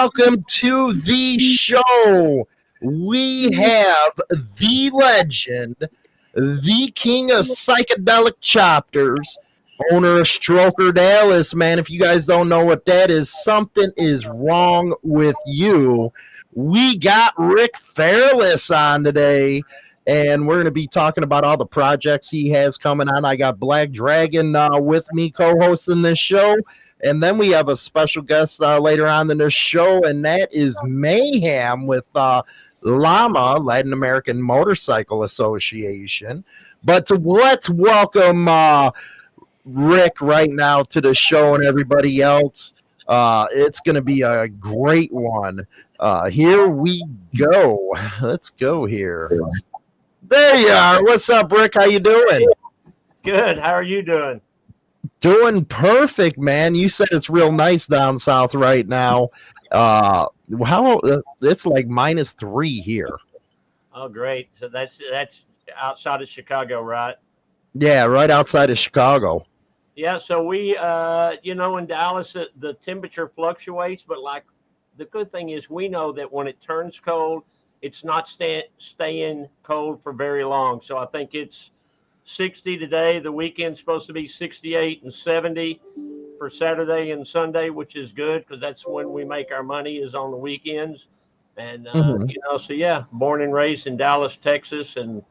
Welcome to the show. We have the legend, the king of psychedelic choppers, owner of Stroker Dallas. Man, if you guys don't know what that is, something is wrong with you. We got Rick Fairless on today and we're going to be talking about all the projects he has coming on. I got Black Dragon uh, with me co-hosting this show, and then we have a special guest uh, later on in the show, and that is Mayhem with uh, LAMA, Latin American Motorcycle Association. But to, let's welcome uh, Rick right now to the show and everybody else. Uh, it's going to be a great one. Uh, here we go. Let's go here. There you are. What's up, Rick? How you doing? Good. How are you doing? Doing perfect, man. You said it's real nice down south right now. Uh, how uh, it's like minus three here. Oh, great. So that's that's outside of Chicago, right? Yeah, right outside of Chicago. Yeah. So we, uh, you know, in Dallas, the, the temperature fluctuates, but like the good thing is we know that when it turns cold it's not stay, staying cold for very long. So I think it's 60 today. The weekend's supposed to be 68 and 70 for Saturday and Sunday, which is good because that's when we make our money is on the weekends. And uh, mm-hmm. you know, so yeah, born and raised in Dallas, Texas, and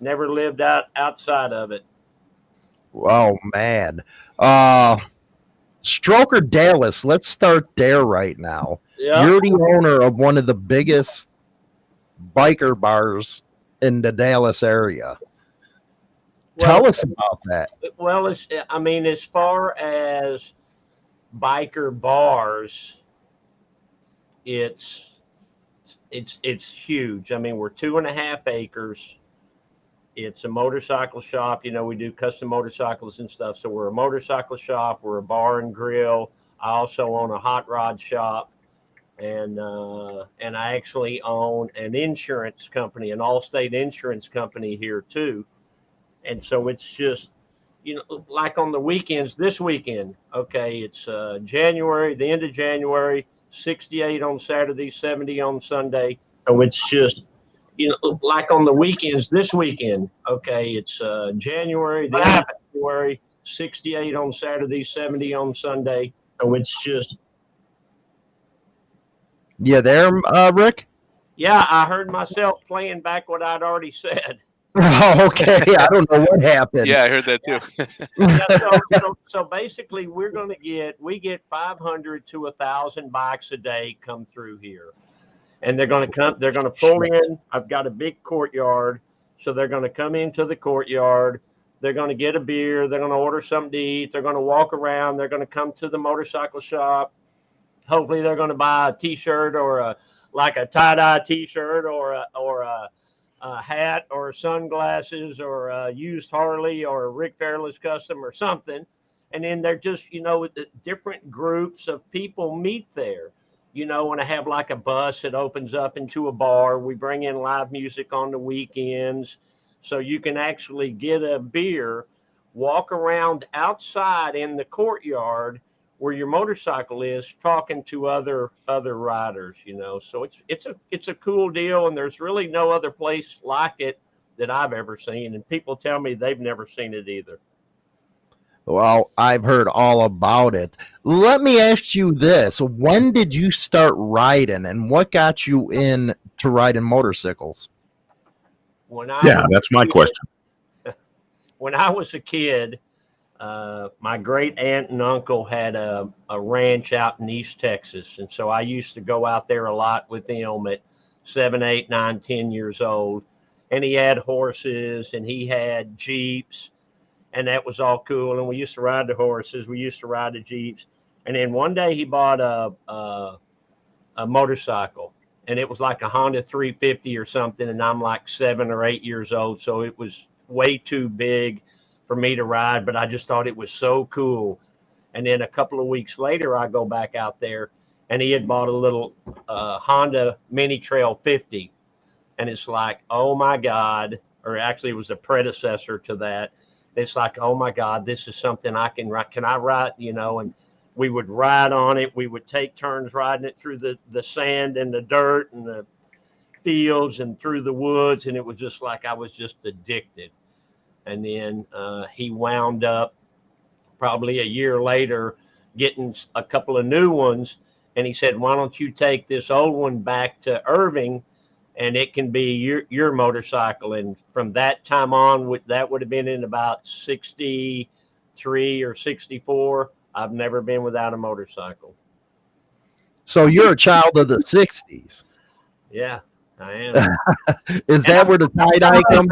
never lived out outside of it. Oh man, uh, Stroker Dallas. Let's start there right now. Yeah. You're the owner of one of the biggest biker bars in the Dallas area. Well, Tell us about that. Well, I mean, as far as biker bars, it's it's it's huge. I mean, we're two and a half acres. It's a motorcycle shop. You know, we do custom motorcycles and stuff. So we're a motorcycle shop. We're a bar and grill. I also own a hot rod shop and uh, and I actually own an insurance company, an Allstate insurance company here too, and so it's just you know like on the weekends. This weekend, okay, it's uh, January, the end of January, 68 on Saturday, 70 on Sunday. So it's just you know like on the weekends. This weekend, okay, it's uh, January, the end of January, 68 on Saturday, 70 on Sunday. So it's just yeah, there, uh, Rick? Yeah, I heard myself playing back what I'd already said. Oh, okay. I don't know what happened. Yeah, I heard that too. yeah, so, so, so, basically, we're going to get we get 500 to a thousand bikes a day come through here, and they're going to come. They're going to pull in. I've got a big courtyard, so they're going to come into the courtyard. They're going to get a beer. They're going to order something to eat. They're going to walk around. They're going to come to the motorcycle shop hopefully they're going to buy a t-shirt or a like a tie-dye t-shirt or a, or a, a hat or sunglasses or a used Harley or a Rick Fairless custom or something. And then they're just, you know, the different groups of people meet there. You know, when I have like a bus that opens up into a bar, we bring in live music on the weekends. So you can actually get a beer, walk around outside in the courtyard where your motorcycle is talking to other other riders you know? So it's it's a it's a cool deal and there's really no other place like it that i've ever seen and people tell me they've never seen it either. Well i've heard all about it. Let me ask you this. When did you start riding and what got you in to riding motorcycles? When I yeah that's my kid, question. when i was a kid uh, my great aunt and uncle had a, a ranch out in East Texas. And so I used to go out there a lot with them at seven, eight, nine, ten years old. And he had horses and he had Jeeps, and that was all cool. And we used to ride the horses, we used to ride the Jeeps. And then one day he bought a, a, a motorcycle, and it was like a Honda 350 or something. And I'm like seven or eight years old. So it was way too big for me to ride, but I just thought it was so cool. And then a couple of weeks later, I go back out there and he had bought a little uh, Honda Mini Trail 50. And it's like, oh my God, or actually it was a predecessor to that. It's like, oh my God, this is something I can ride. Can I ride? You know, and we would ride on it. We would take turns riding it through the, the sand and the dirt and the fields and through the woods. And it was just like I was just addicted. And then uh, he wound up probably a year later getting a couple of new ones. And he said, Why don't you take this old one back to Irving and it can be your, your motorcycle? And from that time on, that would have been in about 63 or 64 I've never been without a motorcycle. So you're a child of the '60s. Yeah, I am. Is that where the tie dye comes?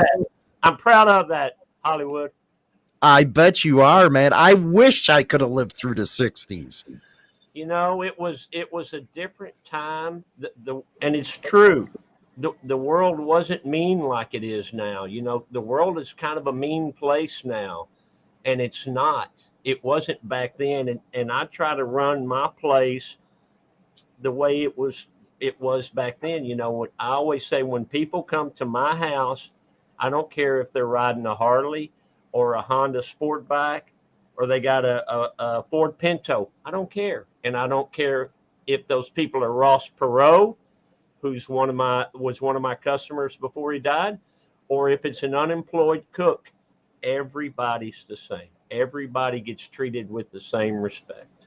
I'm proud of that, Hollywood. I bet you are, man. I wish I could have lived through the '60s. You know, it was it was a different time. The, the and it's true. The, the world wasn't mean like it is now. You know, the world is kind of a mean place now, and it's not it wasn't back then. And, and I try to run my place the way it was it was back then. You know, I always say when people come to my house, I don't care if they're riding a Harley or a Honda sport bike or they got a, a, a Ford Pinto. I don't care. And I don't care if those people are Ross Perot, who's one of my was one of my customers before he died, or if it's an unemployed cook. Everybody's the same everybody gets treated with the same respect.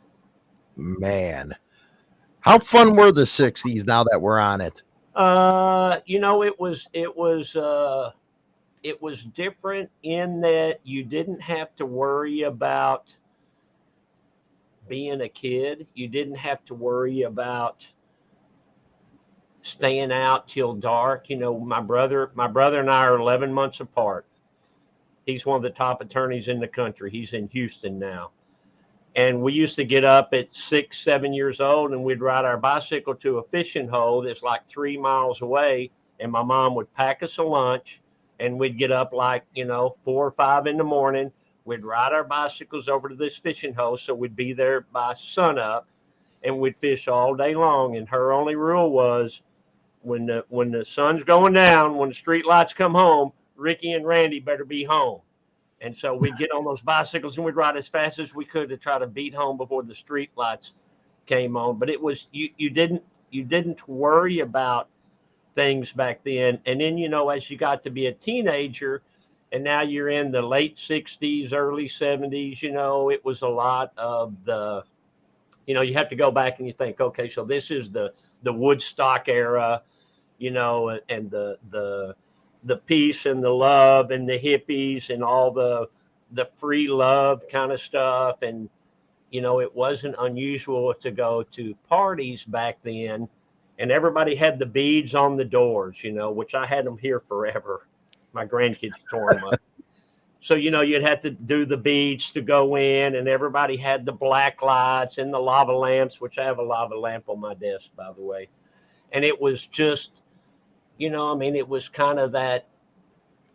Man, how fun were the 60s now that we're on it? Uh, you know, it was, it was, uh, it was different in that you didn't have to worry about being a kid. You didn't have to worry about staying out till dark. You know, my brother, my brother and I are 11 months apart. He's one of the top attorneys in the country. He's in Houston now. And we used to get up at six, seven years old and we'd ride our bicycle to a fishing hole that's like three miles away. And my mom would pack us a lunch and we'd get up like, you know, four or five in the morning. We'd ride our bicycles over to this fishing hole. So we'd be there by sunup and we'd fish all day long. And her only rule was when the, when the sun's going down, when the street lights come home, Ricky and Randy better be home. And so we'd get on those bicycles and we'd ride as fast as we could to try to beat home before the street lights came on. But it was you you didn't you didn't worry about things back then. And then you know as you got to be a teenager and now you're in the late 60s, early 70s, you know, it was a lot of the you know, you have to go back and you think, okay, so this is the the Woodstock era, you know, and the the the peace and the love and the hippies and all the the free love kind of stuff and you know it wasn't unusual to go to parties back then and everybody had the beads on the doors you know which i had them here forever my grandkids tore them up so you know you'd have to do the beads to go in and everybody had the black lights and the lava lamps which i have a lava lamp on my desk by the way and it was just you know, I mean, it was kind of that,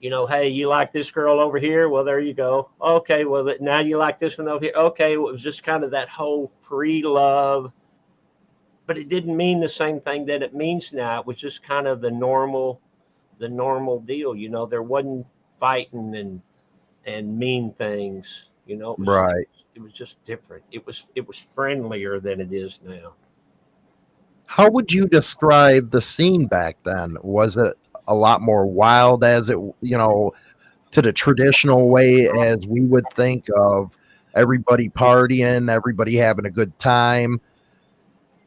you know, hey, you like this girl over here? Well, there you go. Okay, well, now you like this one over here. Okay, well, it was just kind of that whole free love, but it didn't mean the same thing that it means now. It was just kind of the normal, the normal deal. You know, there wasn't fighting and and mean things. You know, it was, right? It was just different. It was it was friendlier than it is now. How would you describe the scene back then? Was it a lot more wild as it, you know, to the traditional way as we would think of everybody partying, everybody having a good time?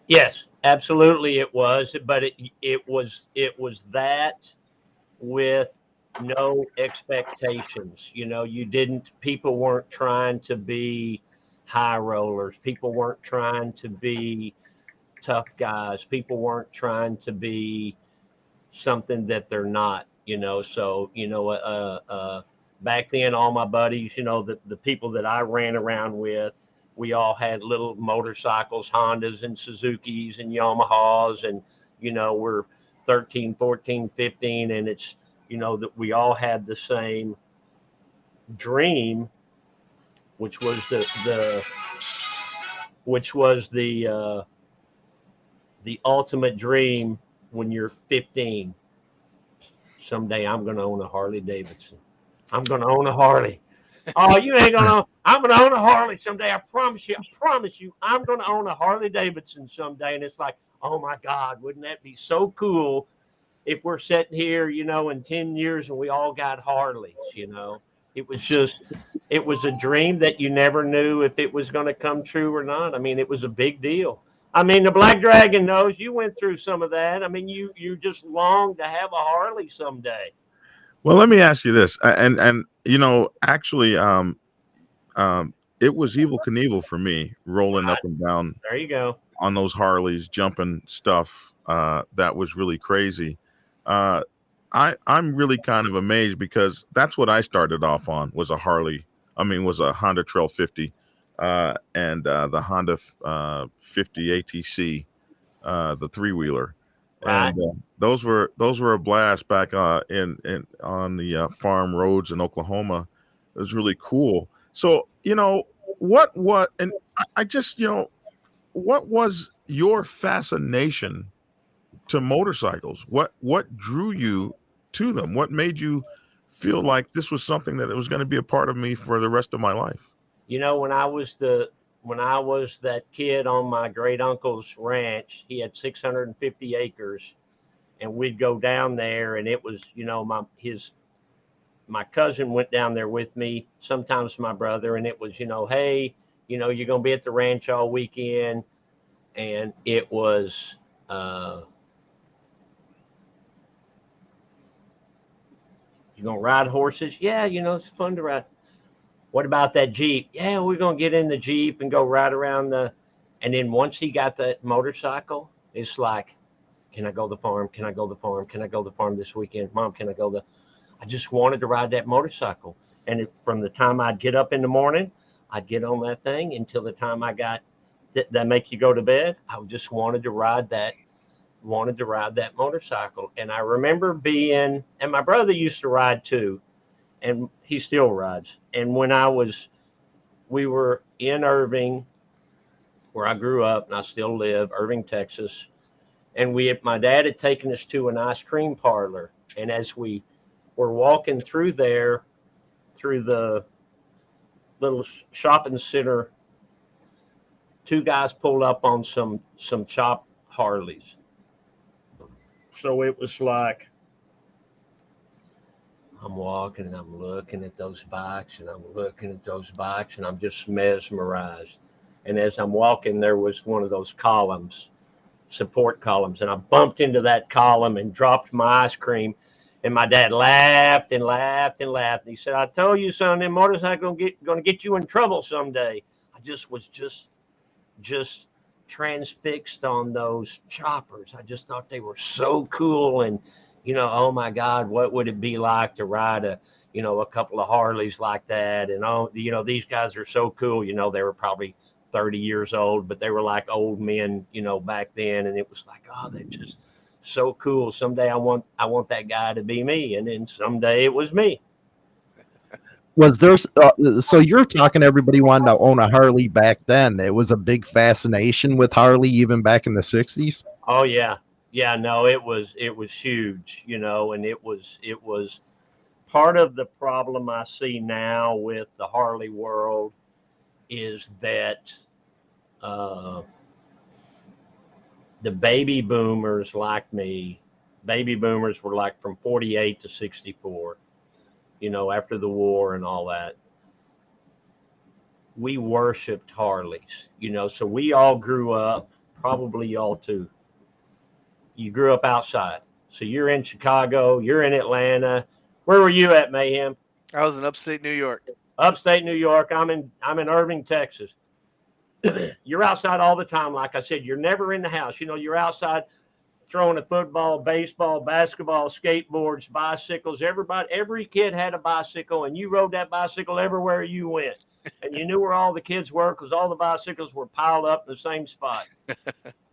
Yes, absolutely it was, but it it was it was that with no expectations. You know, you didn't people weren't trying to be high rollers. People weren't trying to be tough guys. People weren't trying to be something that they're not, you know. So, you know, uh, uh, back then, all my buddies, you know, the, the people that I ran around with, we all had little motorcycles, Hondas and Suzuki's and Yamahas. And, you know, we're 13, 14, 15. And it's, you know, that we all had the same dream, which was the, the, which was the, uh, the ultimate dream when you're 15. Someday I'm going to own a Harley Davidson. I'm going to own a Harley. Oh, you ain't gonna. I'm gonna own a Harley someday. I promise you. I promise you. I'm gonna own a Harley Davidson someday. And it's like, oh my God, wouldn't that be so cool if we're sitting here, you know, in 10 years and we all got Harleys, you know? It was just, it was a dream that you never knew if it was going to come true or not. I mean, it was a big deal. I mean, the Black Dragon knows you went through some of that. I mean, you you just longed to have a Harley someday. Well, let me ask you this, and and you know, actually, um, um, it was Evel Knievel for me, rolling up and down. There you go on those Harleys, jumping stuff. Uh, that was really crazy. Uh, I I'm really kind of amazed because that's what I started off on was a Harley. I mean, was a Honda Trail 50 uh, and uh, the Honda uh, 50 ATC, uh, the three wheeler. Right. And uh, those were those were a blast back uh, in in on the uh, farm roads in Oklahoma. It was really cool. So you know what what and I, I just you know what was your fascination to motorcycles? What what drew you to them? What made you feel like this was something that it was going to be a part of me for the rest of my life? You know, when I was the when I was that kid on my great uncle's ranch, he had 650 acres, and we'd go down there, and it was you know my his my cousin went down there with me, sometimes my brother, and it was you know hey you know, you're going to be at the ranch all weekend. And it was, uh, you're going to ride horses? Yeah, you know, it's fun to ride. What about that Jeep? Yeah, we're going to get in the Jeep and go ride around the. And then once he got that motorcycle, it's like, can I go to the farm? Can I go to the farm? Can I go to the farm this weekend? Mom, can I go to? I just wanted to ride that motorcycle. And it, from the time I'd get up in the morning I'd get on that thing until the time I got that make you go to bed. I just wanted to ride that, wanted to ride that motorcycle. And I remember being, and my brother used to ride too, and he still rides. And when I was, we were in Irving, where I grew up and I still live, Irving, Texas. And we, my dad had taken us to an ice cream parlor. And as we were walking through there, through the little shopping center, two guys pulled up on some some chopped Harleys. So it was like I'm walking and I'm looking at those bikes and I'm looking at those bikes and I'm just mesmerized. And as I'm walking, there was one of those columns, support columns, and I bumped into that column and dropped my ice cream and my dad laughed and laughed and laughed. And he said, I told you, son, them motorcycles gonna get gonna get you in trouble someday. I just was just just transfixed on those choppers. I just thought they were so cool. And, you know, oh my God, what would it be like to ride a, you know, a couple of Harleys like that? And oh, you know, these guys are so cool. You know, they were probably 30 years old, but they were like old men, you know, back then. And it was like, oh, they're just so cool. Someday I want I want that guy to be me, and then someday it was me. Was there? Uh, so you're talking everybody wanted to own a Harley back then. It was a big fascination with Harley even back in the '60s. Oh yeah, yeah. No, it was it was huge, you know, and it was it was part of the problem I see now with the Harley world is that. Uh, the baby boomers like me, baby boomers were like from 48 to 64, you know, after the war and all that. We worshiped Harleys, you know, so we all grew up, probably y'all too. You grew up outside. So you're in Chicago, you're in Atlanta. Where were you at, Mayhem? I was in upstate New York. Upstate New York. I'm in I'm in Irving, Texas. you're outside all the time. Like I said, you're never in the house. You know, you're outside throwing a football, baseball, basketball, skateboards, bicycles. Everybody, every kid had a bicycle, and you rode that bicycle everywhere you went. And you knew where all the kids were because all the bicycles were piled up in the same spot.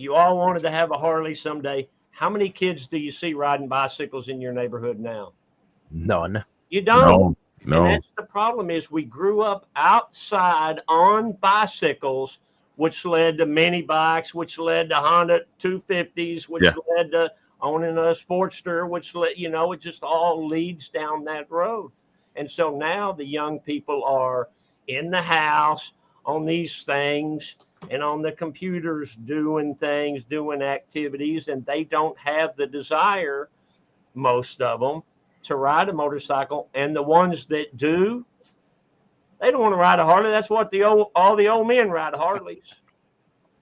you all wanted to have a Harley someday. How many kids do you see riding bicycles in your neighborhood now? None. You don't. No. No. And that's the problem is we grew up outside on bicycles, which led to mini bikes, which led to Honda 250s, which yeah. led to owning a Sportster, which led, you know, it just all leads down that road. And so now the young people are in the house on these things and on the computers doing things, doing activities, and they don't have the desire, most of them, to ride a motorcycle. And the ones that do, they don't want to ride a Harley. That's what the old all the old men ride Harleys.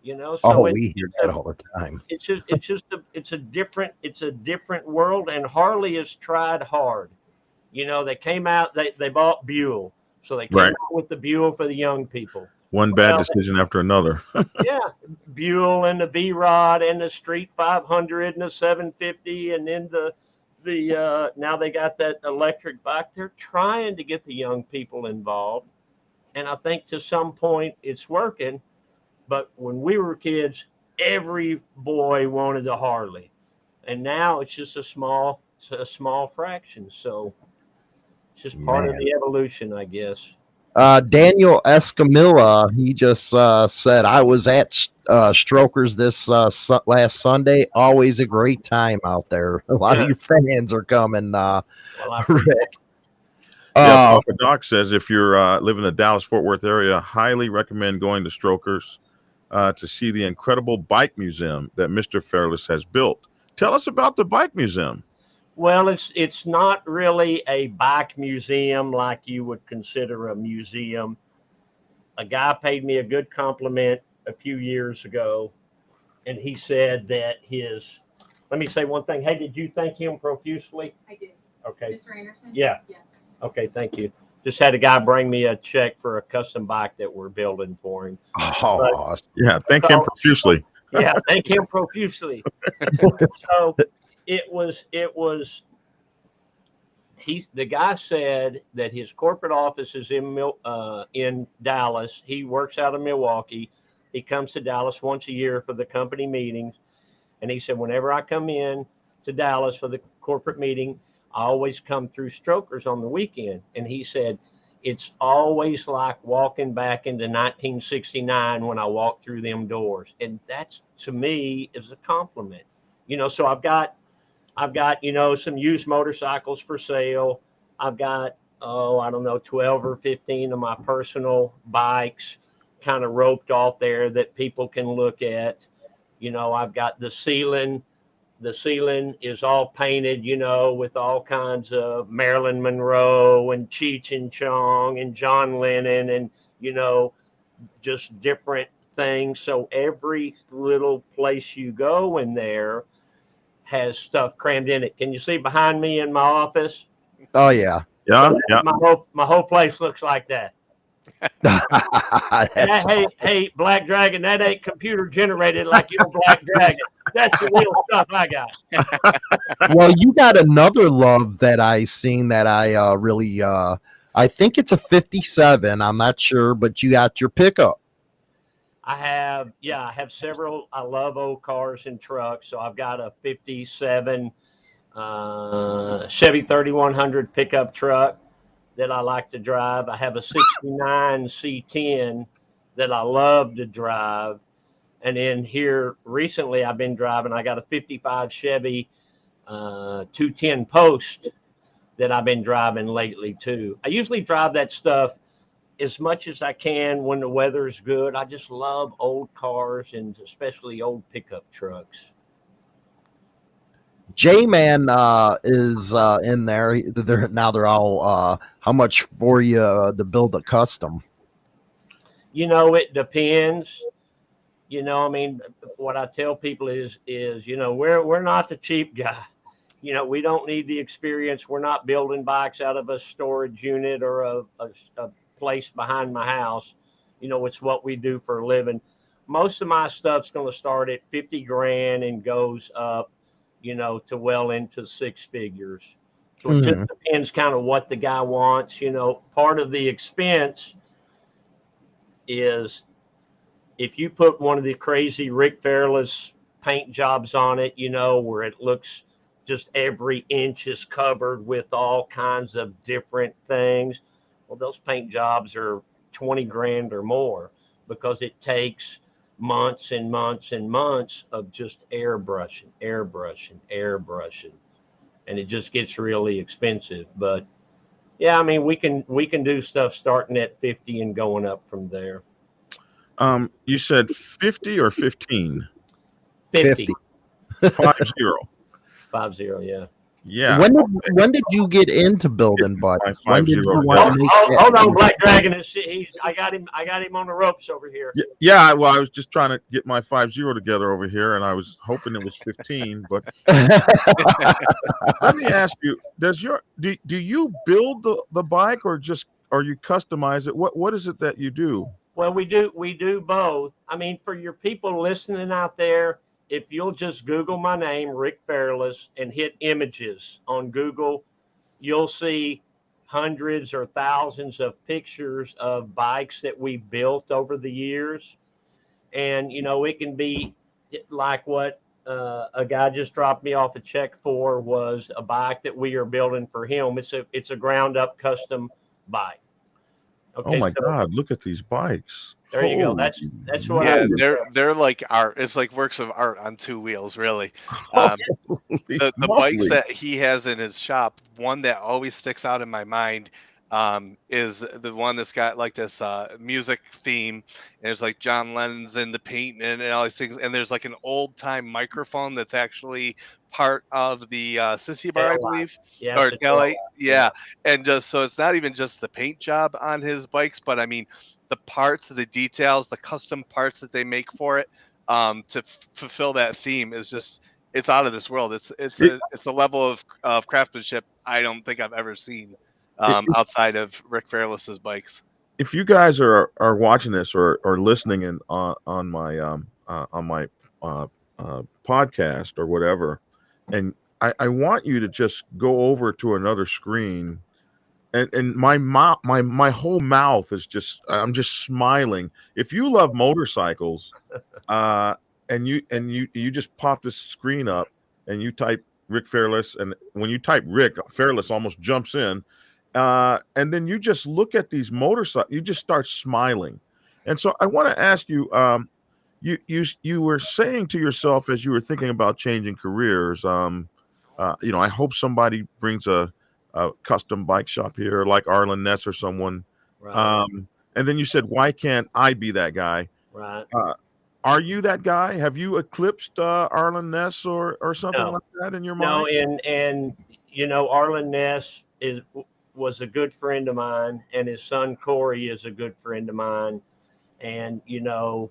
You know, so oh, we hear that all the time. it's just it's just a it's a different it's a different world and harley has tried hard you know they came out they they bought buell so they came Right. out with the buell for the young people. One bad Well- decision after another. yeah buell and the v-rod and the street 500 and the 750 and then the the uh now they got that electric bike. They're trying to get the young people involved. And i think to some point it's working but when we were kids every boy wanted a harley. And now it's just a small a small fraction. So it's just part of the evolution i guess Uh, Daniel Escamilla, he just uh, said, I was at uh, Strokers this uh, su- last Sunday. Always a great time out there. A lot Yeah. of your fans are coming, uh, well Rick. yeah, Uh, Papa Doc says if you're uh, live in the Dallas Fort Worth area, highly recommend going to Strokers uh, to see the incredible bike museum that Mr. Fairless has built. Tell us about the bike museum. Well, it's it's not really a bike museum like you would consider a museum. A guy paid me a good compliment a few years ago, and he said that his. Let me say one thing. Hey, did you thank him profusely? I did. Okay. Mr. Anderson? Yeah. Yes. Okay. Thank you. Just had a guy bring me a check for a custom bike that we're building for him. oh, Yeah, thank him profusely. yeah, thank him profusely. so it was it was he the guy said that his corporate office is in uh, in Dallas. He works out of Milwaukee. He comes to Dallas once a year for the company meetings, and he said whenever I come in to Dallas for the corporate meeting, I always come through Strokers on the weekend. And he said it's always like walking back into 1969 when I walk through them doors. And that's to me is a compliment. You know, so I've got I've got, you know, some used motorcycles for sale. I've got oh, I don't know, 12 or 15 of my personal bikes kind of roped off there that people can look at. You know, I've got the ceiling the ceiling is all painted, you know, with all kinds of Marilyn Monroe and Cheech and Chong and John Lennon and, you know, just different things. So every little place you go in there has stuff crammed in it. Can you see behind me in my office? oh yeah. Yeah, yeah. My whole my whole place looks like that. And That's that, hey, hey, Black Dragon, that ain't computer generated like your Black Dragon. That's the real stuff I got. well, you got another love that I seen that I uh, really uh, I think it's a 57. I'm not sure, but you got your pickup. I have, yeah, I have several. I love old cars and trucks. So I've got a 57 uh, Chevy 3100 pickup truck that I like to drive. I have a 69 C10 that I love to drive. And then here recently, I've been driving, I got a 55 Chevy uh, 210 Post that I've been driving lately too. I usually drive that stuff as much as I can when the weather's good. I just love old cars and especially old pickup trucks. J Man uh, is uh, in there. They're now they're all uh, how much for you uh, to build a custom? You know, it depends. You know, I mean, what I tell people is, is you know, we're we're not the cheap guy. You know, we don't need the experience. We're not building bikes out of a storage unit or a, a, a place behind my house. You know, it's what we do for a living. Most of my stuff's going to start at 50 grand and goes up, you know, to well into six figures. So it just hmm. depends kind of what the guy wants. You know, part of the expense is if you put one of the crazy Rick Fairless paint jobs on it, you know, where it looks just every inch is covered with all kinds of different things. Well, those paint jobs are 20 grand or more because it takes months and months and months of just airbrushing, airbrushing, airbrushing. And it just gets really expensive. But Yeah, I mean we can we can do stuff starting at 50 and going up from there. Um, you said 50 or 15? 50, 50. Five zero. five zero, yeah. Yeah. When did when did you get into building bikes? When did you want Hold, to make hold, hold on. Black Dragon. Is he's I got him I got him on the ropes over here. Y- Yeah, well, I was just trying to get my five zero together over here, and I was hoping it was fifteen. But let me ask you: Does your do, do you build the, the bike, or just or you customize it? What what is it that you do? Well, we do we do both. I mean, for your people listening out there, if you'll just Google my name, Rick Fairless, and hit images on Google, you'll see hundreds or thousands of pictures of bikes that we've built over the years. And you know, it can be like what uh, a guy just dropped me off a check for was a bike that we are building for him. It's a it's a ground up custom bike. Oh my so- God! Look at these bikes. there you go. That's that's what yeah, I they're they're like art. It's like works of art on two wheels, really. Um, the, the bikes that he has in his shop, one that always sticks out in my mind um, is the one that's got like this uh, music theme. And there's like John Lennon's in the paint and, and all these things. And there's like an old time microphone that's actually part of the uh, Sissy bar, I believe yeah, or it's Kelly, yeah. And just so it's not even just the paint job on his bikes, but I mean the parts, the details, the custom parts that they make for it um, to f- fulfill that theme is just it's out of this world. It's it's a it's a level of of craftsmanship I don't think I've ever seen um, outside of Rick Fairless's bikes. if you guys are are watching this or or listening in on on my um uh, on my uh, uh podcast or whatever and I, I want you to just go over to another screen and and my mouth my my whole mouth is just i'm just smiling if you love motorcycles uh and you and you you just pop this screen up and you type rick fairless and when you type rick fairless almost jumps in uh, and then you just look at these motorcycles, you just start smiling. And so I want to ask you, um, you you you were saying to yourself as you were thinking about changing careers, um, uh, you know, I hope somebody brings a, a custom bike shop here, like Arlen Ness or someone. Right, Um, and then you said, why can't I be that guy? right. Are you that guy? Have you eclipsed uh, Arlen Ness or or something No. like that in your mind? No, and and you know, Arlen Ness is was a good friend of mine, and his son Corey is a good friend of mine. And you know,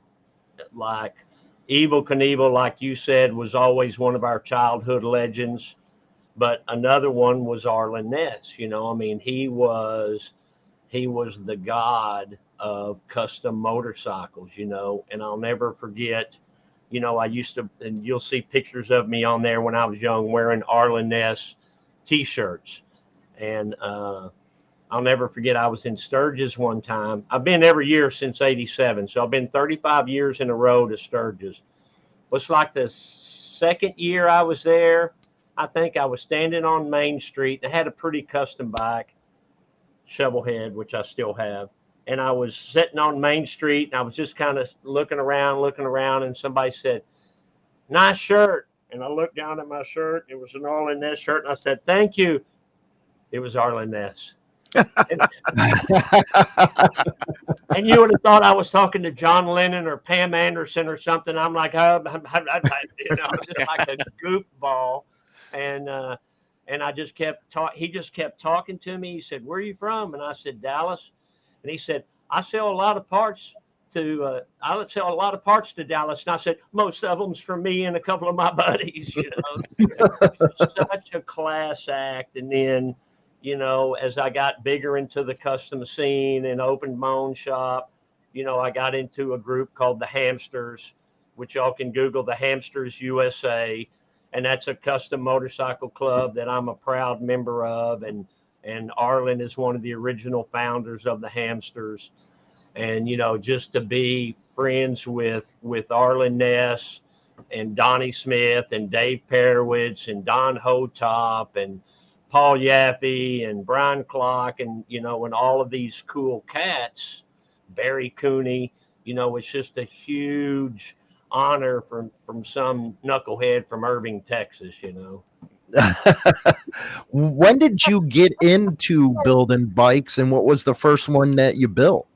like Evel Knievel, like you said, was always one of our childhood legends. But another one was Arlen Ness. You know, I mean, he was he was the god of custom motorcycles. You know, and I'll never forget. You know, I used to, and you'll see pictures of me on there when I was young wearing Arlen Ness t-shirts. And uh, I'll never forget, I was in Sturgis one time. I've been every year since 87. So I've been 35 years in a row to Sturgis. It's like the second year I was there. I think I was standing on Main Street. I had a pretty custom bike, Shovelhead, which I still have. And I was sitting on Main Street and I was just kind of looking around, looking around, and somebody said, Nice shirt. And I looked down at my shirt. It was an Arlen Ness shirt. And I said, Thank you. It was Arlen Ness. And you would have thought I was talking to John Lennon or Pam Anderson or something. I'm like, oh, you know, just like a goofball. And uh, and I just kept talk. He just kept talking to me. He said, "Where are you from?" And I said, "Dallas." And he said, "I sell a lot of parts to. Uh, I sell a lot of parts to Dallas." And I said, "Most of them's from me and a couple of my buddies." You know, such a class act. And then you know, as I got bigger into the custom scene and opened my own shop, you know, I got into a group called the Hamsters, which y'all can Google the Hamsters USA. And that's a custom motorcycle club that I'm a proud member of. And and Arlen is one of the original founders of the Hamsters. And, you know, just to be friends with with Arlen Ness and Donnie Smith and Dave Perewitz and Don Hotop and Paul Yaffe and Brian Klock and you know and all of these cool cats, Barry Cooney, you know, it's just a huge honor from from some knucklehead from Irving, Texas, you know. when did you get into building bikes and what was the first one that you built?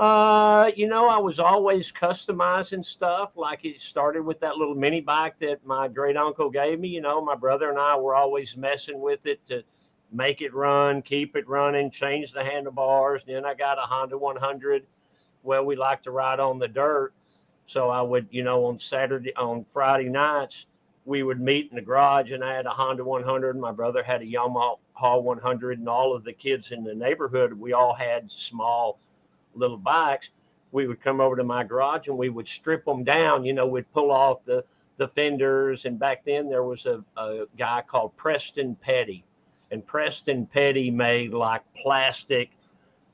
Uh, you know, I was always customizing stuff. Like it started with that little mini bike that my great uncle gave me. You know, my brother and I were always messing with it to make it run, keep it running, change the handlebars. Then I got a Honda 100. Well, we like to ride on the dirt. So I would, you know, on Saturday, on Friday nights, we would meet in the garage and I had a Honda 100. My brother had a Yamaha 100 and all of the kids in the neighborhood, we all had small little bikes. We would come over to my garage and we would strip them down. You know, we'd pull off the, the fenders. And back then there was a, a guy called Preston Petty and Preston Petty made like plastic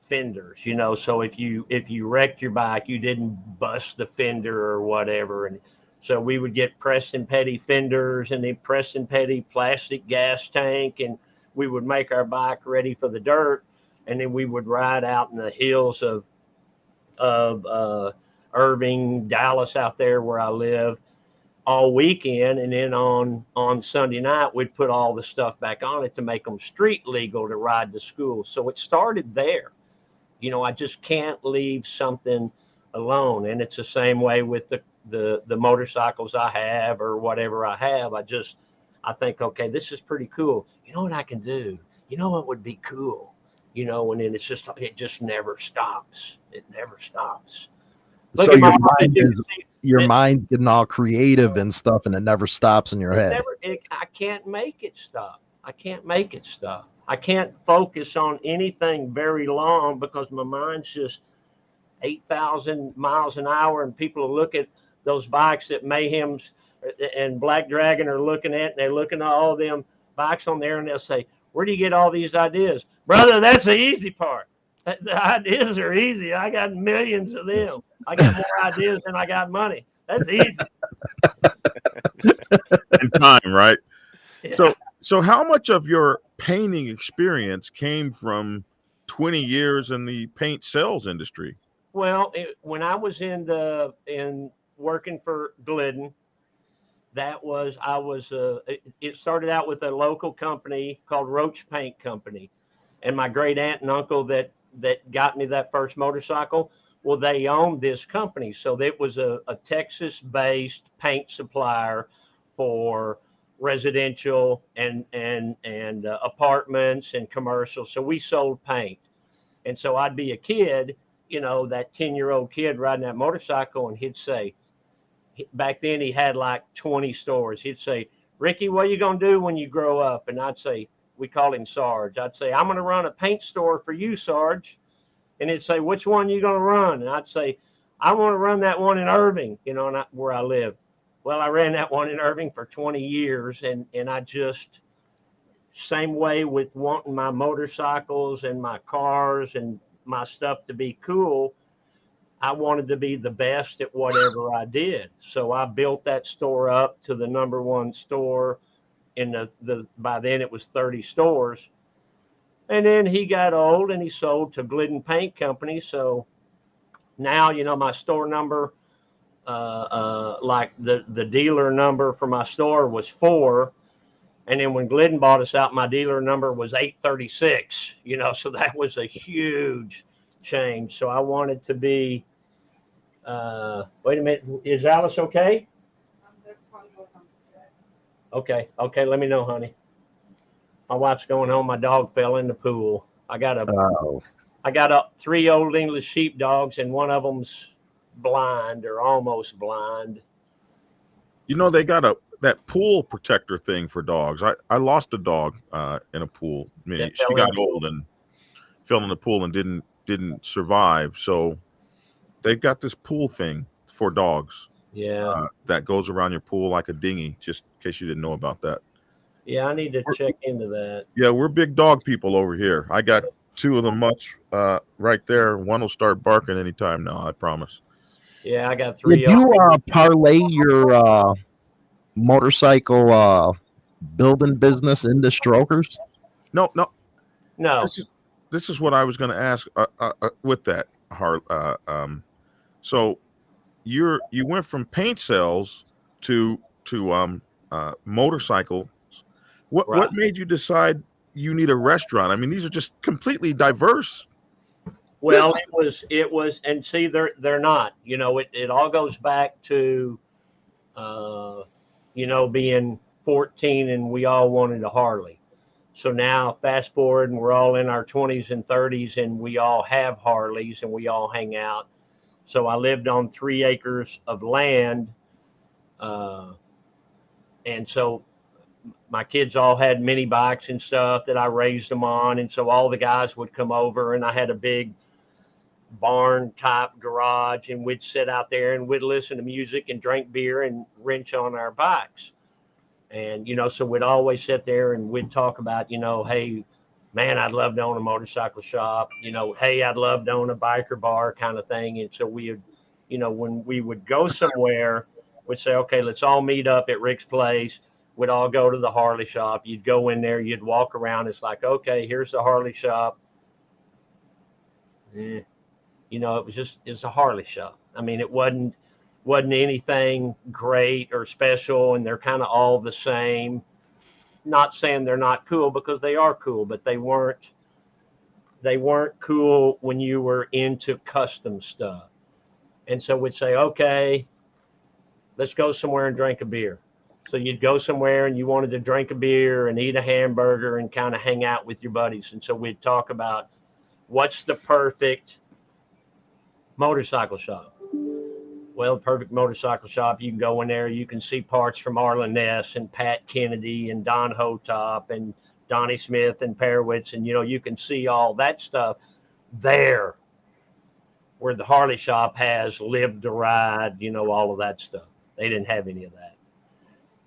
fenders, you know. So if you if you wrecked your bike, you didn't bust the fender or whatever. And so we would get Preston Petty fenders and the Preston Petty plastic gas tank, and we would make our bike ready for the dirt, and then we would ride out in the hills of of uh, Irving, Dallas, out there where I live, all weekend. And then on on sunday night we'd put all the stuff back on it to make them street legal to ride to school. So it started there. You know i just can't leave something alone. And it's the same way with the the the motorcycles i have or whatever i have. I just i think okay this is pretty cool. You know what i can do? You know what would be cool you know and then it's just it just never stops it never stops Look so at my your mind, mind is your it- mind getting all creative and stuff and it never stops in your It head. never, it, I can't make it stop. I can't make it stop. I can't focus on anything very long because my mind's just 8,000 miles an hour. And people look at those bikes that Mayhem's uh, and Black Dragon are looking at, and they're looking at all them bikes on there, and they'll say, Where do you get all these ideas? Brother, that's the easy part. The the ideas are easy. I got millions of them. I got more ideas than I got money. That's easy. and time, right? Yeah. So, so how much of your painting experience came from 20 years in the paint sales industry? Well, it, when I was in the in working for Glidden, that was I was uh, it, started out with a local company called Roach Paint Company, and my great aunt and uncle that that got me that first motorcycle. Well, they owned this company, so it was a, a Texas-based paint supplier for residential and and and uh, apartments and commercial. So we sold paint, and so I'd be a kid you know, that 10 year old kid riding that motorcycle and he'd say, back then he had like 20 stores. He'd say, Ricky, what are you going to do when you grow up? And I'd say, we call him Sarge. I'd say, I'm going to run a paint store for you, Sarge. And he'd say, which one are you going to run? And I'd say, I want to run that one in Irving, you know, where I live. Well, I ran that one in Irving for 20 years and, and I just, same way with wanting my motorcycles and my cars and my stuff to be cool. I wanted to be the best at whatever I did. So I built that store up to the number one store in the, the by then it was 30 stores. And then he got old and he sold to Glidden Paint Company. So now, you know, my store number, uh, uh, like the, the dealer number for my store was four. And then when Glidden bought us out, my dealer number was 836, you know, so that was a huge change. So I wanted to be, uh, wait a minute, is Alice okay? Okay, okay, let me know, honey. My wife's going home. My dog fell in the pool. I got a, Oh, I got a three old English sheepdogs, and one of them's blind or almost blind. You know, they got a that pool protector thing for dogs. I, I lost a dog uh, in a pool. I mean, she got old and fell in the pool and didn't didn't survive. So they've got this pool thing for dogs Yeah, uh, that goes around your pool like a dinghy. Just in case you didn't know about that. yeah, I need to check into that. Yeah, we're big dog people over here. I got two of them much uh, right there. One will start barking anytime now. I promise. Yeah, I got three. did three. you uh, parlay your uh, motorcycle uh, building business into strokers? No, no. no, This is this is what I was going to ask uh, uh, uh, with that. Har uh, um, so you're you went from paint cells to to um, uh, motorcycles. What Right. what made you decide you need a restaurant? I mean, these are just completely diverse. Well, it was it was, and see, they're they're not. You know, it it all goes back to, uh, you know, being 14 and we all wanted a Harley. So now, fast forward, and we're all in our 20s and 30s, and we all have Harleys, and we all hang out. So I lived on three acres of land, uh, and so my kids all had mini bikes and stuff that I raised them on, and so all the guys would come over, and I had a big barn type garage and we'd sit out there and we'd listen to music and drink beer and wrench on our bikes and you know so we'd always sit there and we'd talk about you know hey man i'd love to own a motorcycle shop. You know hey i'd love to own a biker bar kind of thing. And so we would you know when we would go somewhere we'd say okay let's all meet up at rick's place. We'd all go to the harley shop. You'd go in there you'd walk around. It's like okay here's the harley shop. Eh, you know, it was just it was a Harley shop. I mean, it wasn't wasn't anything great or special, and they're kind of all the same. Not saying they're not cool because they are cool, but they weren't they weren't cool when you were into custom stuff. And so we'd say, okay, let's go somewhere and drink a beer. So you'd go somewhere and you wanted to drink a beer and eat a hamburger and kind of hang out with your buddies. And so we'd talk about what's the perfect motorcycle shop. Well, the perfect motorcycle shop, you can go in there, you can see parts from Arlen Ness and Pat Kennedy and Don Hotop and Donnie Smith and Perewitz, and you know, you can see all that stuff there where the Harley shop has lived to ride, you know, all of that stuff. They didn't have any of that.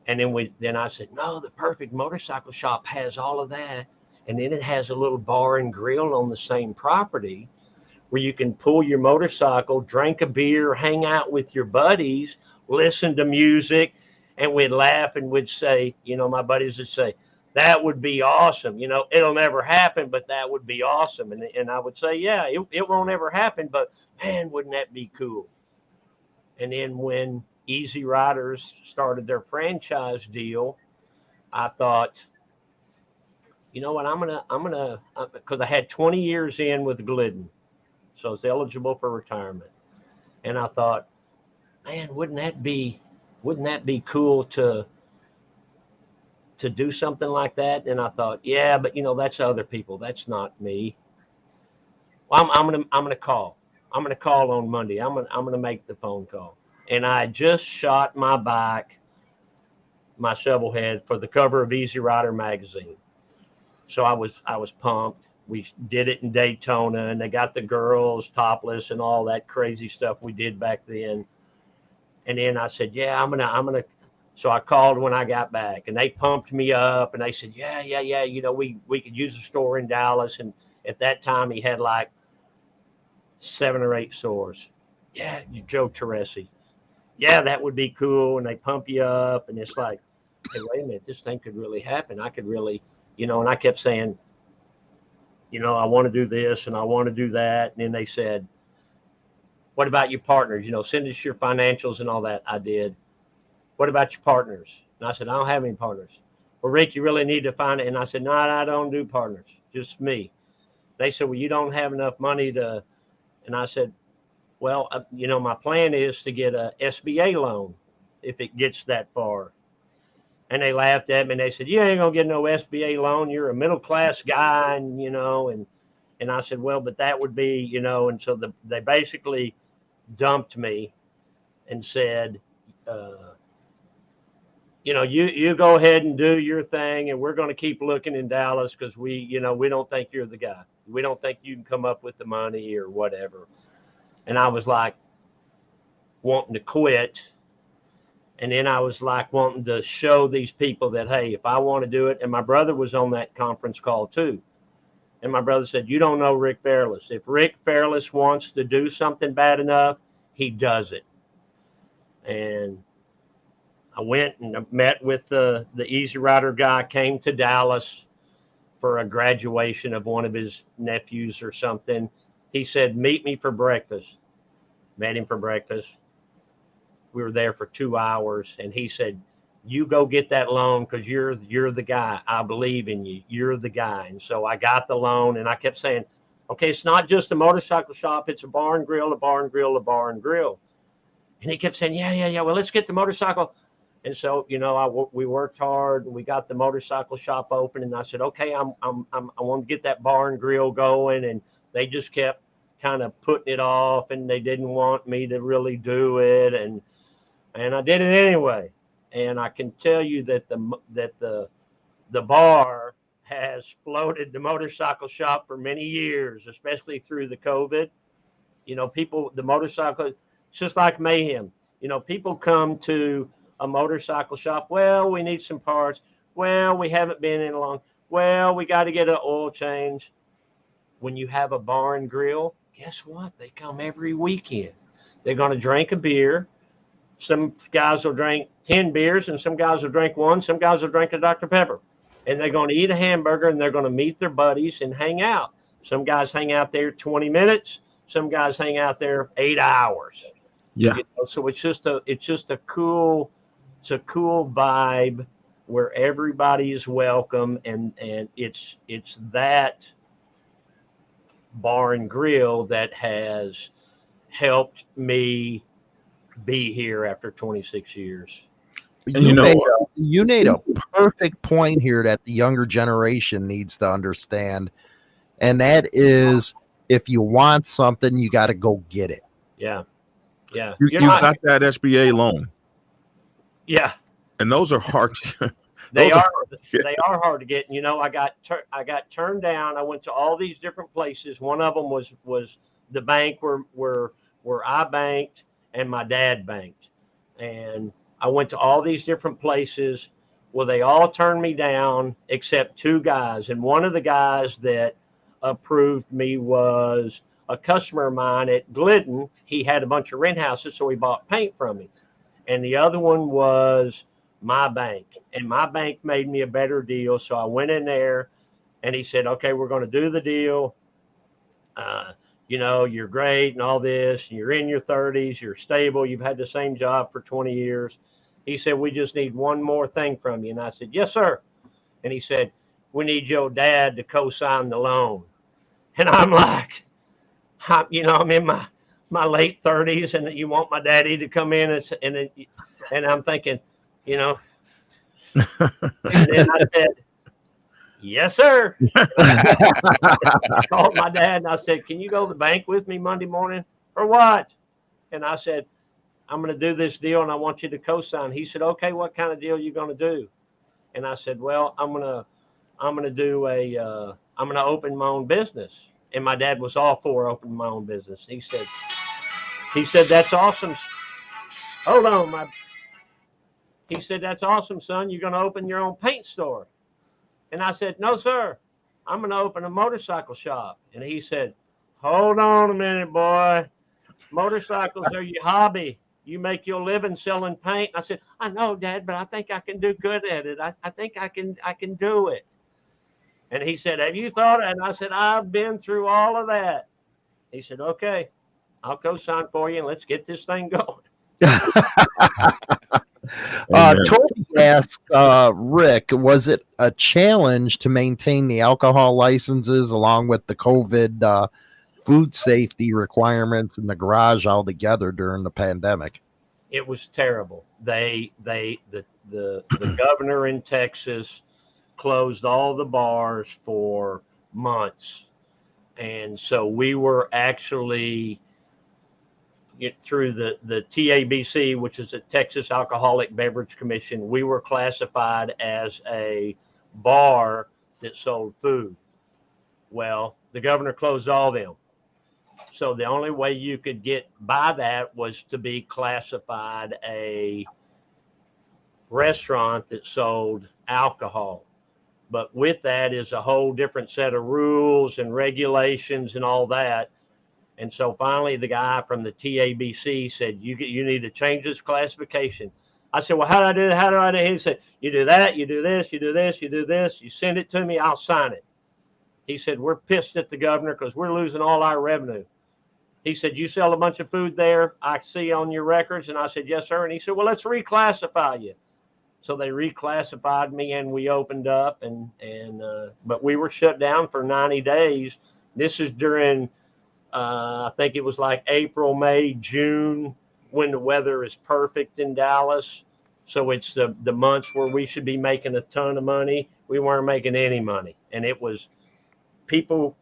And then we then I said, no, the perfect motorcycle shop has all of that. And then it has a little bar and grill on the same property where you can pull your motorcycle, drink a beer, hang out with your buddies, listen to music, and we'd laugh and we'd say, you know, my buddies would say, that would be awesome. You know, it'll never happen, but that would be awesome. And, and I would say, yeah, it, it won't ever happen, but man, wouldn't that be cool? And then when Easy Riders started their franchise deal, I thought, you know what, I'm gonna, I'm gonna, uh, because I had 20 years in with Glidden, so I was eligible for retirement, and I thought, man, wouldn't that be, wouldn't that be cool to, to do something like that? And I thought, yeah, but you know, that's other people, that's not me. Well, I'm, I'm gonna, I'm gonna call. I'm gonna call on Monday. I'm gonna, I'm gonna make the phone call. And I just shot my bike, my shovel head for the cover of Easy Rider magazine. So I was, I was pumped. We did it in Daytona, and they got the girls topless and all that crazy stuff we did back then. And then I said, "Yeah, I'm gonna, I'm gonna." So I called when I got back, and they pumped me up, and they said, "Yeah, yeah, yeah. You know, we we could use a store in Dallas." And at that time, he had like seven or eight stores. Yeah, you Joe Teresi. Yeah, that would be cool. And they pump you up, and it's like, hey, wait a minute, this thing could really happen. I could really, you know. And I kept saying, you know, I want to do this and I want to do that. And then they said, what about your partners? You know, send us your financials and all that. I did. What about your partners? And I said, I don't have any partners. Well, Rick, you really need to find it. And I said, no, I don't do partners, just me. They said, well, you don't have enough money to. And I said, well, uh, you know, my plan is to get a SBA loan if it gets that far. And they laughed at me and they said, You ain't gonna get no SBA loan. You're a middle class guy, and you know, and and I said, Well, but that would be, you know, and so the, they basically dumped me and said, uh, you know, you you go ahead and do your thing, and we're going to keep looking in Dallas because we, you know, we don't think you're the guy. We don't think you can come up with the money or whatever. And I was like, wanting to quit. And then I was like wanting to show these people that, hey, if I want to do it, and my brother was on that conference call too. And my brother said, You don't know Rick Fairless. If Rick Fairless wants to do something bad enough, he does it. And I went and met with the, the Easy Rider guy, came to Dallas for a graduation of one of his nephews or something. He said, Meet me for breakfast. Met him for breakfast. We were there for two hours, and he said, you go get that loan because you're you're the guy. I believe in you. You're the guy. And so I got the loan, and I kept saying, okay, it's not just a motorcycle shop. It's a barn grill, a barn grill, a barn grill. And he kept saying, yeah, yeah, yeah. Well, let's get the motorcycle. And so, you know, I we worked hard and we got the motorcycle shop open. And I said, okay, I'm, I'm, I'm I want to get that barn grill going. And they just kept kind of putting it off and they didn't want me to really do it. And, and I did it anyway. And I can tell you that the, that the, the bar has floated the motorcycle shop for many years, especially through the COVID. You know, people, the motorcycle, just like mayhem. You know, people come to a motorcycle shop. Well, we need some parts. Well, we haven't been in long. Well, we got to get an oil change. When you have a bar and grill, guess what? They come every weekend. They're going to drink a beer. Some guys will drink 10 beers and some guys will drink one. Some guys will drink a Dr. Pepper. And they're going to eat a hamburger and they're going to meet their buddies and hang out. Some guys hang out there 20 minutes. Some guys hang out there eight hours. Yeah. You know, so it's just a it's just a cool it's a cool vibe where everybody is welcome and and it's it's that bar and grill that has helped me be here after 26 years. And you know made a, you made a perfect point here that the younger generation needs to understand, and that is if you want something, you got to go get it. yeah. Yeah. You, You're not- got that SBA loan, yeah. And those are hard. to- they Those are are they are hard to get and you know i got tur- i got turned down. I went to all these different places. One of them was was the bank where where where i banked and my dad banked and i went to all these different places well they all turned me down except two guys. And one of the guys that approved me was a customer of mine at glidden. He had a bunch of rent houses so he bought paint from me. And the other one was my bank. And my bank made me a better deal. So i went in there and he said okay we're going to do the deal. Uh, you know you're great and all this and you're in your 30s you're stable you've had the same job for 20 years. He said we just need one more thing from you. And i said yes sir. And he said we need your dad to co-sign the loan. And i'm like I'm, you know i'm in my my late 30s and you want my daddy to come in and, and, and i'm thinking you know. and then I said, Yes, sir. I called my dad and I said, Can you go to the bank with me Monday morning or what? And I said, I'm going to do this deal and I want you to co-sign. He said, Okay, what kind of deal are you going to do? And I said, Well, I'm going to, I'm going to do a, uh, I'm going to open my own business. And my dad was all for opening my own business. He said, he said, That's awesome. Hold on, my he said, That's awesome, son. You're going to open your own paint store. And I said, No, sir. I'm going to open a motorcycle shop. And he said, Hold on a minute, boy. Motorcycles are your hobby. You make your living selling paint. I said, I know, Dad, but I think I can do good at it. I, I think I can I can do it. And he said, Have you thought? And I said, I've been through all of that. He said, Okay, I'll co-sign for you and let's get this thing going. Uh, Amen. Toby asked uh, Rick, was it a challenge to maintain the alcohol licenses along with the COVID uh, food safety requirements in the garage altogether during the pandemic? it was terrible. They they the the the governor in Texas closed all the bars for months, and so we were actually it, through the the TABC, which is the Texas Alcoholic Beverage Commission, we were classified as a bar that sold food. Well, the governor closed all them. So the only way you could get by that was to be classified a restaurant that sold alcohol. But with that is a whole different set of rules and regulations and all that. And so finally, the guy from the TABC said, "You get, you need to change this classification." I said, "Well, how do I do that? How do I do?" it?" He said, "You do that, you do this, you do this, you do this. You send it to me, I'll sign it." He said, "We're pissed at the governor because we're losing all our revenue." He said, You sell a bunch of food there, I see on your records. And I said, Yes, sir. And he said, Well, let's reclassify you. So they reclassified me and we opened up and, and, uh, but we were shut down for 90 days. This is during, uh, I think it was like April, May, June, when the weather is perfect in Dallas. So it's the, the months where we should be making a ton of money. We weren't making any money. And it was people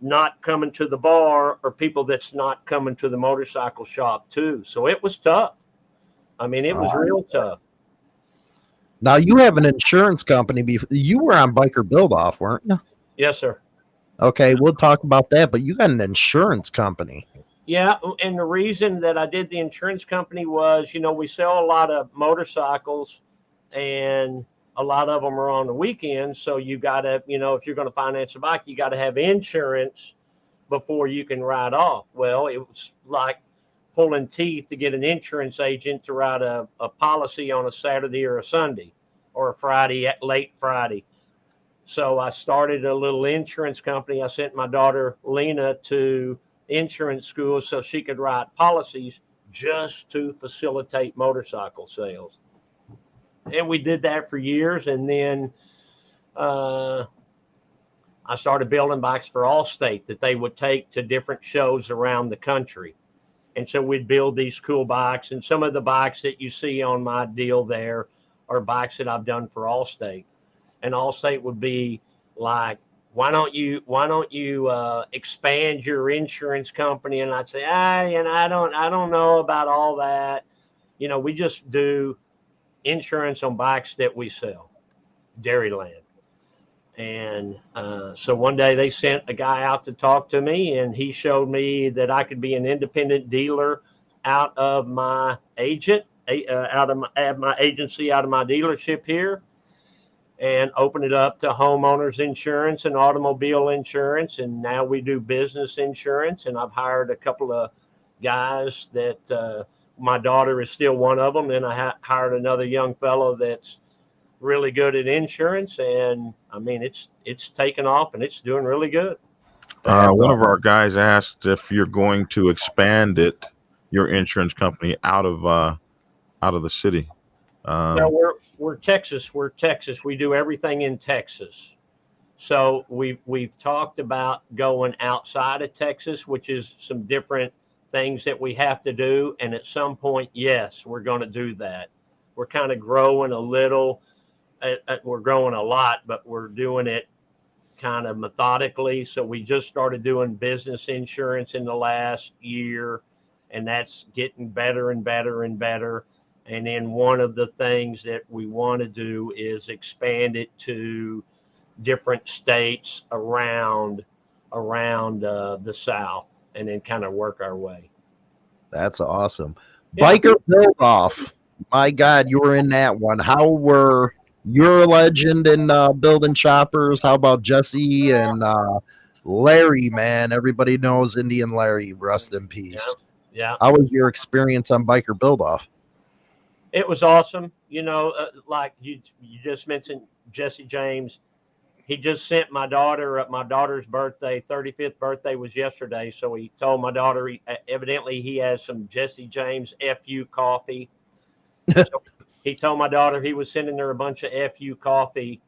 not coming to the bar or people that's not coming to the motorcycle shop too. So it was tough. I mean, it was Wow. real tough. Now you have an insurance company. Bef- you were on Biker Build Off, weren't you? Yes, sir. Okay, we'll talk about that. But you got an insurance company. Yeah, and the reason that I did the insurance company was, you know, we sell a lot of motorcycles and a lot of them are on the weekend. So you got to, you know, if you're going to finance a bike, you got to have insurance before you can ride off. Well, it was like pulling teeth to get an insurance agent to write a, a policy on a Saturday or a Sunday or a Friday, at late Friday. So I started a little insurance company. I sent my daughter Lena to insurance school so she could write policies just to facilitate motorcycle sales. And we did that for years. And then uh, I started building bikes for Allstate that they would take to different shows around the country. And so we'd build these cool bikes. And some of the bikes that you see on my deal there are bikes that I've done for Allstate. And Allstate would be like, why don't you why don't you uh, expand your insurance company? And i'd say ah and i don't i don't know about all that. You know we just do insurance on bikes that we sell dairyland. And uh, so one day they sent a guy out to talk to me and he showed me that i could be an independent dealer out of my agent uh, out of my, my agency out of my dealership here and open it up to homeowners insurance and automobile insurance. And now we do business insurance. And I've hired a couple of guys that uh, my daughter is still one of them. And I ha- hired another young fellow that's really good at insurance. And I mean, it's it's taken off and it's doing really good. Uh, That's one of our guys asked if you're going to expand it, your insurance company, out of uh, out of the city. Um, No, we're we're Texas. We're Texas. We do everything in Texas. So we've we've talked about going outside of Texas, which is some different things that we have to do. And at some point, yes, we're going to do that. We're kind of growing a little. Uh, uh, we're growing a lot, but we're doing it kind of methodically. So we just started doing business insurance in the last year, and that's getting better and better and better. And then one of the things that we want to do is expand it to different states around around uh, the South, and then kind of work our way. That's awesome. Yeah. Biker Build Off. My God, you were in that one. How were you're a legend in uh, building choppers? How about Jesse and uh, Larry? Man, everybody knows Indian Larry. Rest in peace. Yeah, How was your experience on Biker Build Off? It was awesome. You know, uh, like you you just mentioned Jesse James. He just sent my daughter uh, my daughter's birthday, 35th birthday was yesterday. So he told my daughter he, uh, evidently he has some Jesse James FU coffee. so he told my daughter he was sending her a bunch of FU coffee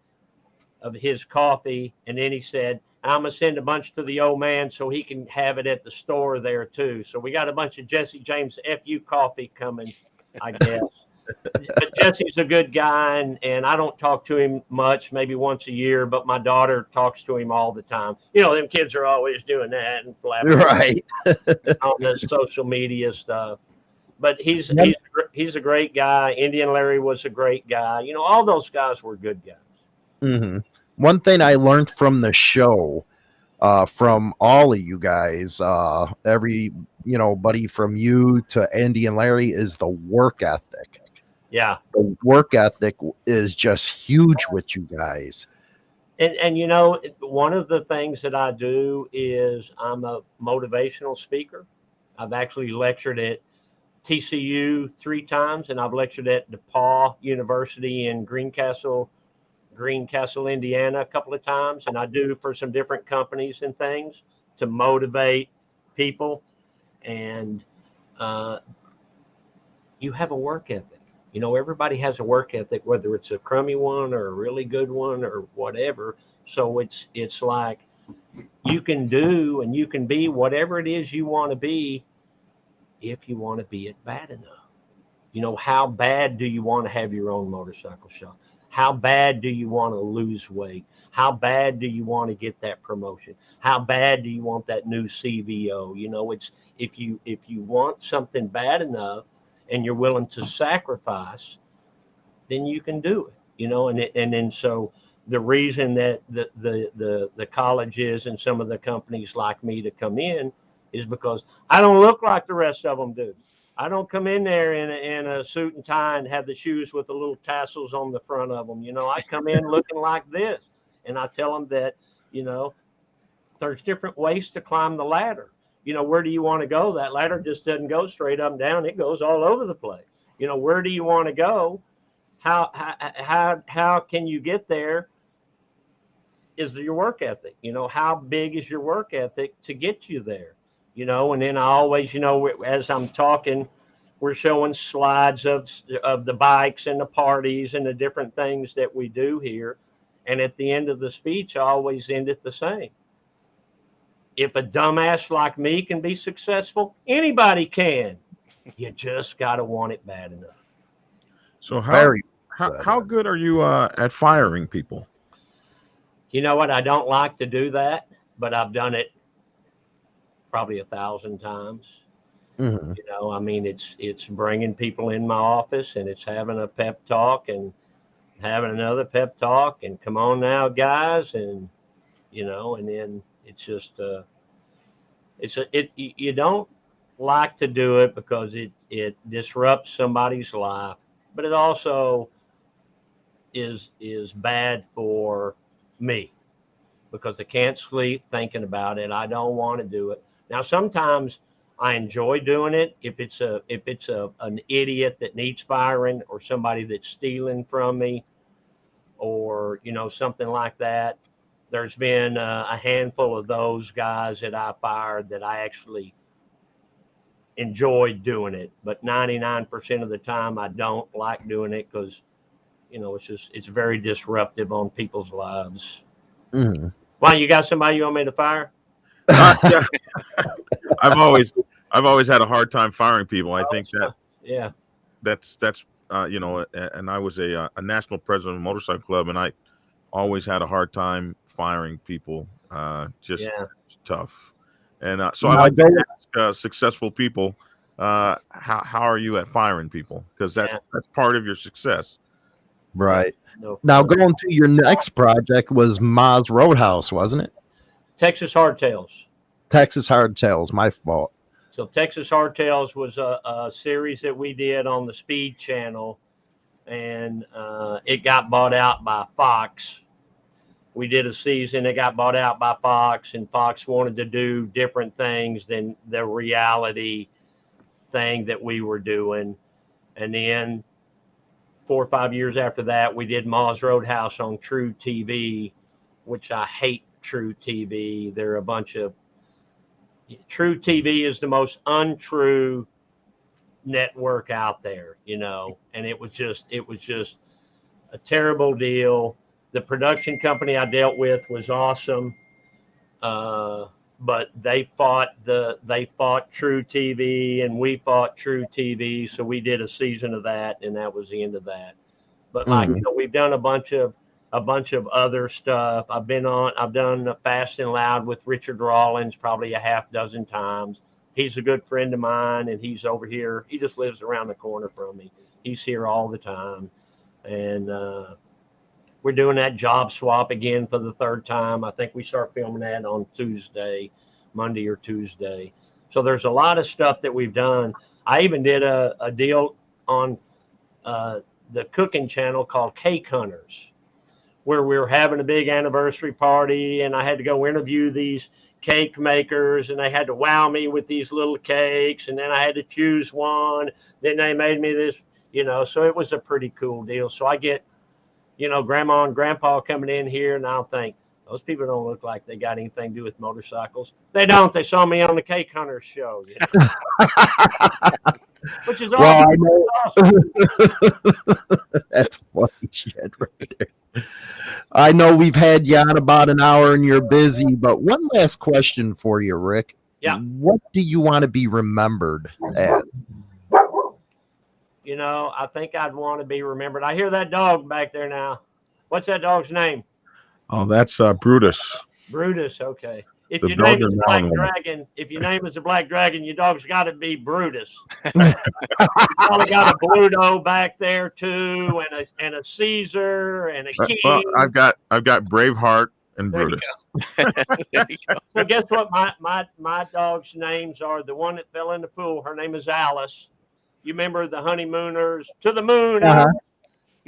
of his coffee, and then he said, "I'm gonna send a bunch to the old man so he can have it at the store there too." So we got a bunch of Jesse James FU coffee coming, I guess but Jesse's a good guy, and, and I don't talk to him much, maybe once a year, but my daughter talks to him all the time. You know, them kids are always doing that and flapping Right. on the social media stuff. But he's he's a he's a great guy. Indian Larry was a great guy. You know, all those guys were good guys. hmm One thing I learned from the show, uh, from all of you guys, uh, every you know, buddy from you to Indian Larry, is the work ethic. Yeah, The work ethic is just huge with you guys. and and you know, one of the things that I do is I'm a motivational speaker. I've actually lectured at TCU three times, and I've lectured at DePauw University in Greencastle, Greencastle, Indiana, a couple of times, and I do for some different companies and things to motivate people. And uh, you have a work ethic. You know, everybody has a work ethic, whether it's a crummy one or a really good one or whatever. So it's it's like you can do and you can be whatever it is you want to be if you want to be it bad enough. You know, how bad do you want to have your own motorcycle shop? How bad do you want to lose weight? How bad do you want to get that promotion? How bad do you want that new CVO? You know, it's if you if you want something bad enough and you're willing to sacrifice, then you can do it. You know, and it, and then so the reason that the, the the the colleges and some of the companies like me to come in is because I don't look like the rest of them do. I don't come in there in a, in a suit and tie and have the shoes with the little tassels on the front of them. You know, I come in looking like this, and I tell them that you know there's different ways to climb the ladder. You know, where do you want to go? That ladder just doesn't go straight up and down; it goes all over the place. You know, where do you want to go? How how how how can you get there? Is your work ethic? You know, how big is your work ethic to get you there? you know, and then I always, you know, as I'm talking, we're showing slides of of the bikes and the parties and the different things that we do here. And at the end of the speech, I always end it the same. If a dumbass like me can be successful, anybody can. You just got to want it bad enough. So how Very how, how good are you uh, at firing people? You know what? I don't like to do that, but I've done it probably a thousand times. Mhm. you know i mean it's it's bringing people in my office and it's having a pep talk and having another pep talk and come on now guys and you know and then it's just uh it's a it you don't like to do it because it it disrupts somebody's life but it also is is bad for me because i can't sleep thinking about it i don't want to do it now sometimes I enjoy doing it. If it's a if it's a an idiot that needs firing or somebody that's stealing from me, or you know something like that. There's been uh, a handful of those guys that I fired that I actually enjoyed doing it, but 99% of the time I don't like doing it because you know it's just it's very disruptive on people's lives. Mhm. Why you got somebody you want me to fire? Uh, yeah. I've always I've always had a hard time firing people. I think that Yeah, that's that's uh, you know, and I was a uh, a national president of a motorcycle club, and I always had a hard time firing people. Uh, just yeah. tough. And uh, so I Now like to ask uh, successful people, uh, how how are you at firing people? Because that Yeah. that's part of your success. Right. No Now fun. going to your next project was Ma's Roadhouse, wasn't it? Texas Hardtails. Texas Hardtails, my fault. So Texas Hardtails was a, a series that we did on the Speed Channel, and uh, it got bought out by Fox. We did a season. It got bought out by Fox, and Fox wanted to do different things than the reality thing that we were doing. And then four or five years after that, we did Ma's Roadhouse on truTV, which I hate truTV. They're a bunch of truTV is the most untrue network out there, you know, and it was just it was just a terrible deal. The production company I dealt with was awesome, uh, but they fought the they fought truTV and we fought truTV, so we did a season of that, and that was the end of that. But like Mhm. you know, we've done a bunch of a bunch of other stuff. I've been on, I've done Fast and Loud with Richard Rawlings probably a half dozen times. He's a good friend of mine, and he's over here. He just lives around the corner from me. He's here all the time, and uh, we're doing that job swap again for the third time. I think we start filming that on Tuesday, Monday or Tuesday. So there's a lot of stuff that we've done. I even did a, a deal on uh, the cooking channel called Cake Hunters where we were having a big anniversary party and I had to go interview these cake makers and they had to wow me with these little cakes and then I had to choose one. Then they made me this, you know, so it was a pretty cool deal. So I get, you know, grandma and grandpa coming in here and I'll think, Those people don't look like they got anything to do with motorcycles. They don't. They saw me on the Cake Hunters show, you know? which is well, awesome. I know awesome. that's funny shit right there. I know we've had you on about an hour and you're busy, but one last question for you, Rick. Yeah. What do you want to be remembered as? You know, I think I'd want to be remembered. I hear that dog back there now. What's that dog's name? Oh, that's uh, Brutus. Brutus. Okay. If The your name is is Black wrong. Dragon, if your name is a Black Dragon, your dog's got to be Brutus. you probably got a Bluto back there too, and a and a Caesar and a Uh, King. well, I've got I've got Braveheart and There Brutus. You go. So guess what? My my my dog's names are the one that fell in the pool. Her name is Alice. You remember the honeymooners to the moon? Uh-huh.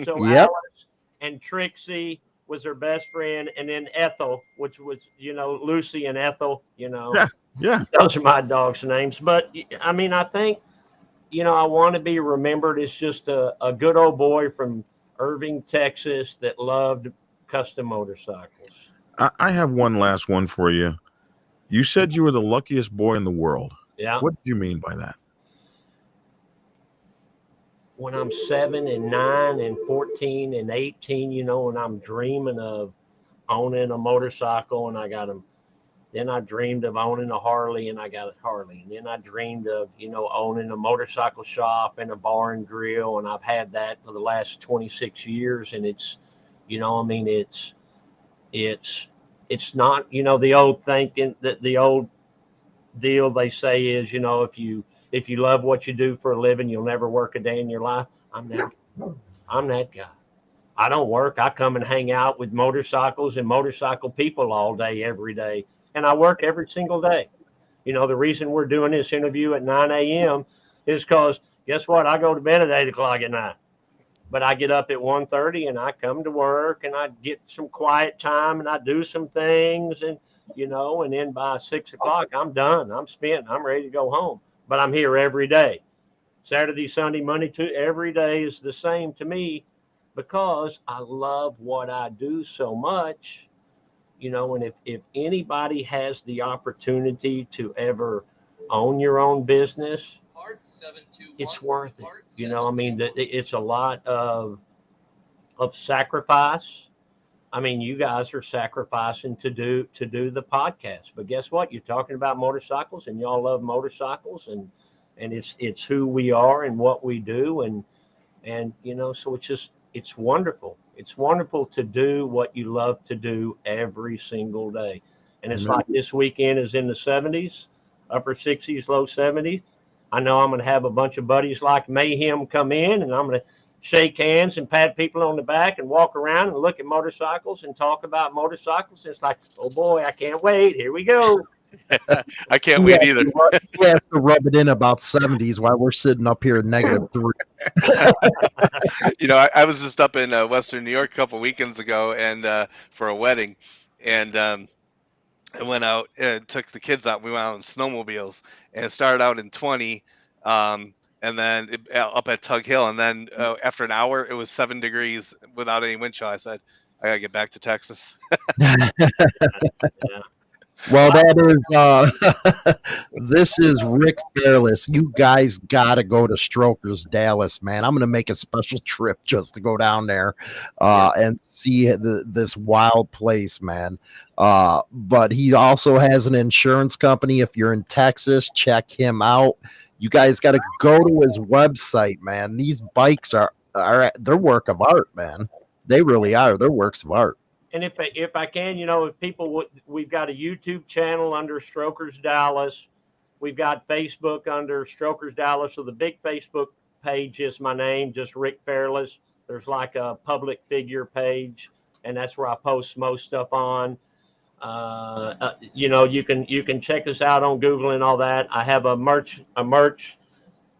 So Yep. Alice and Trixie was her best friend, and then Ethel, which was you know Lucy and Ethel. You know, Yeah. Yeah, those are my dog's names. But I mean, I think you know I want to be remembered as just a, a good old boy from Irving, Texas, that loved custom motorcycles. I, I have one last one for you. You said you were the luckiest boy in the world. Yeah. What do you mean by that? When I'm seven and nine and 14 and 18, you know, and I'm dreaming of owning a motorcycle and I got them. Then I dreamed of owning a Harley and I got a Harley. And then I dreamed of, you know, owning a motorcycle shop and a bar and grill. And I've had that for the last 26 years. And it's, you know, I mean, it's, it's, it's not, you know, the old thinking that the old deal they say is, you know, if you, if you love what you do for a living, you'll never work a day in your life. I'm that. I'm that guy. I don't work. I come and hang out with motorcycles and motorcycle people all day, every day, and I work every single day. You know, the reason we're doing this interview at 9 a.m. is because guess what? I go to bed at 8 o'clock at night, but I get up at 1.30 and I come to work and I get some quiet time and I do some things and you know, and then by six o'clock I'm done. I'm spent. I'm ready to go home but I'm here every day. Saturday, Sunday, Monday, to every day is the same to me because I love what I do so much. You know, and if if anybody has the opportunity to ever own your own business, it's worth it. You know, I mean, that it's a lot of of sacrifice. I mean, you guys are sacrificing to do to do the podcast, but guess what? You're talking about motorcycles, and y'all love motorcycles, and and it's it's who we are and what we do, and and you know, so it's just it's wonderful. It's wonderful to do what you love to do every single day, and it's Amen. like this weekend is in the 70s, upper 60s, low 70s. I know I'm going to have a bunch of buddies like Mayhem come in, and I'm going to shake hands and pat people on the back and walk around and look at motorcycles and talk about motorcycles. It's like, oh boy, I can't wait. Here we go. I can't wait Yeah, either. He has to rub it in about 70s while we're sitting up here at negative three. you know, I, I was just up in uh, Western New York a couple weekends ago, and uh, for a wedding, and um, I went out and took the kids out. We went out in snowmobiles, and it started out in twenty, um, and then it, uh, up at Tug Hill, and then uh, after an hour, it was seven degrees without any wind chill. I said, I gotta get back to Texas. Well, that is uh this is Rick Fairless. You guys gotta go to Strokers Dallas, man. I'm gonna make a special trip just to go down there uh and see the, this wild place, man. Uh but he also has an insurance company. If you're in Texas, check him out. You guys gotta go to his website, man. These bikes are are they're work of art, man. They really are. They're works of art. And if I, if I can, you know, if people would, we've got a YouTube channel under Strokers Dallas. We've got Facebook under Strokers Dallas. So the big Facebook page is my name, just Rick Fairless. There's like a public figure page, and that's where I post most stuff on. Uh, uh, you know, you can you can check us out on Google and all that. I have a merch a merch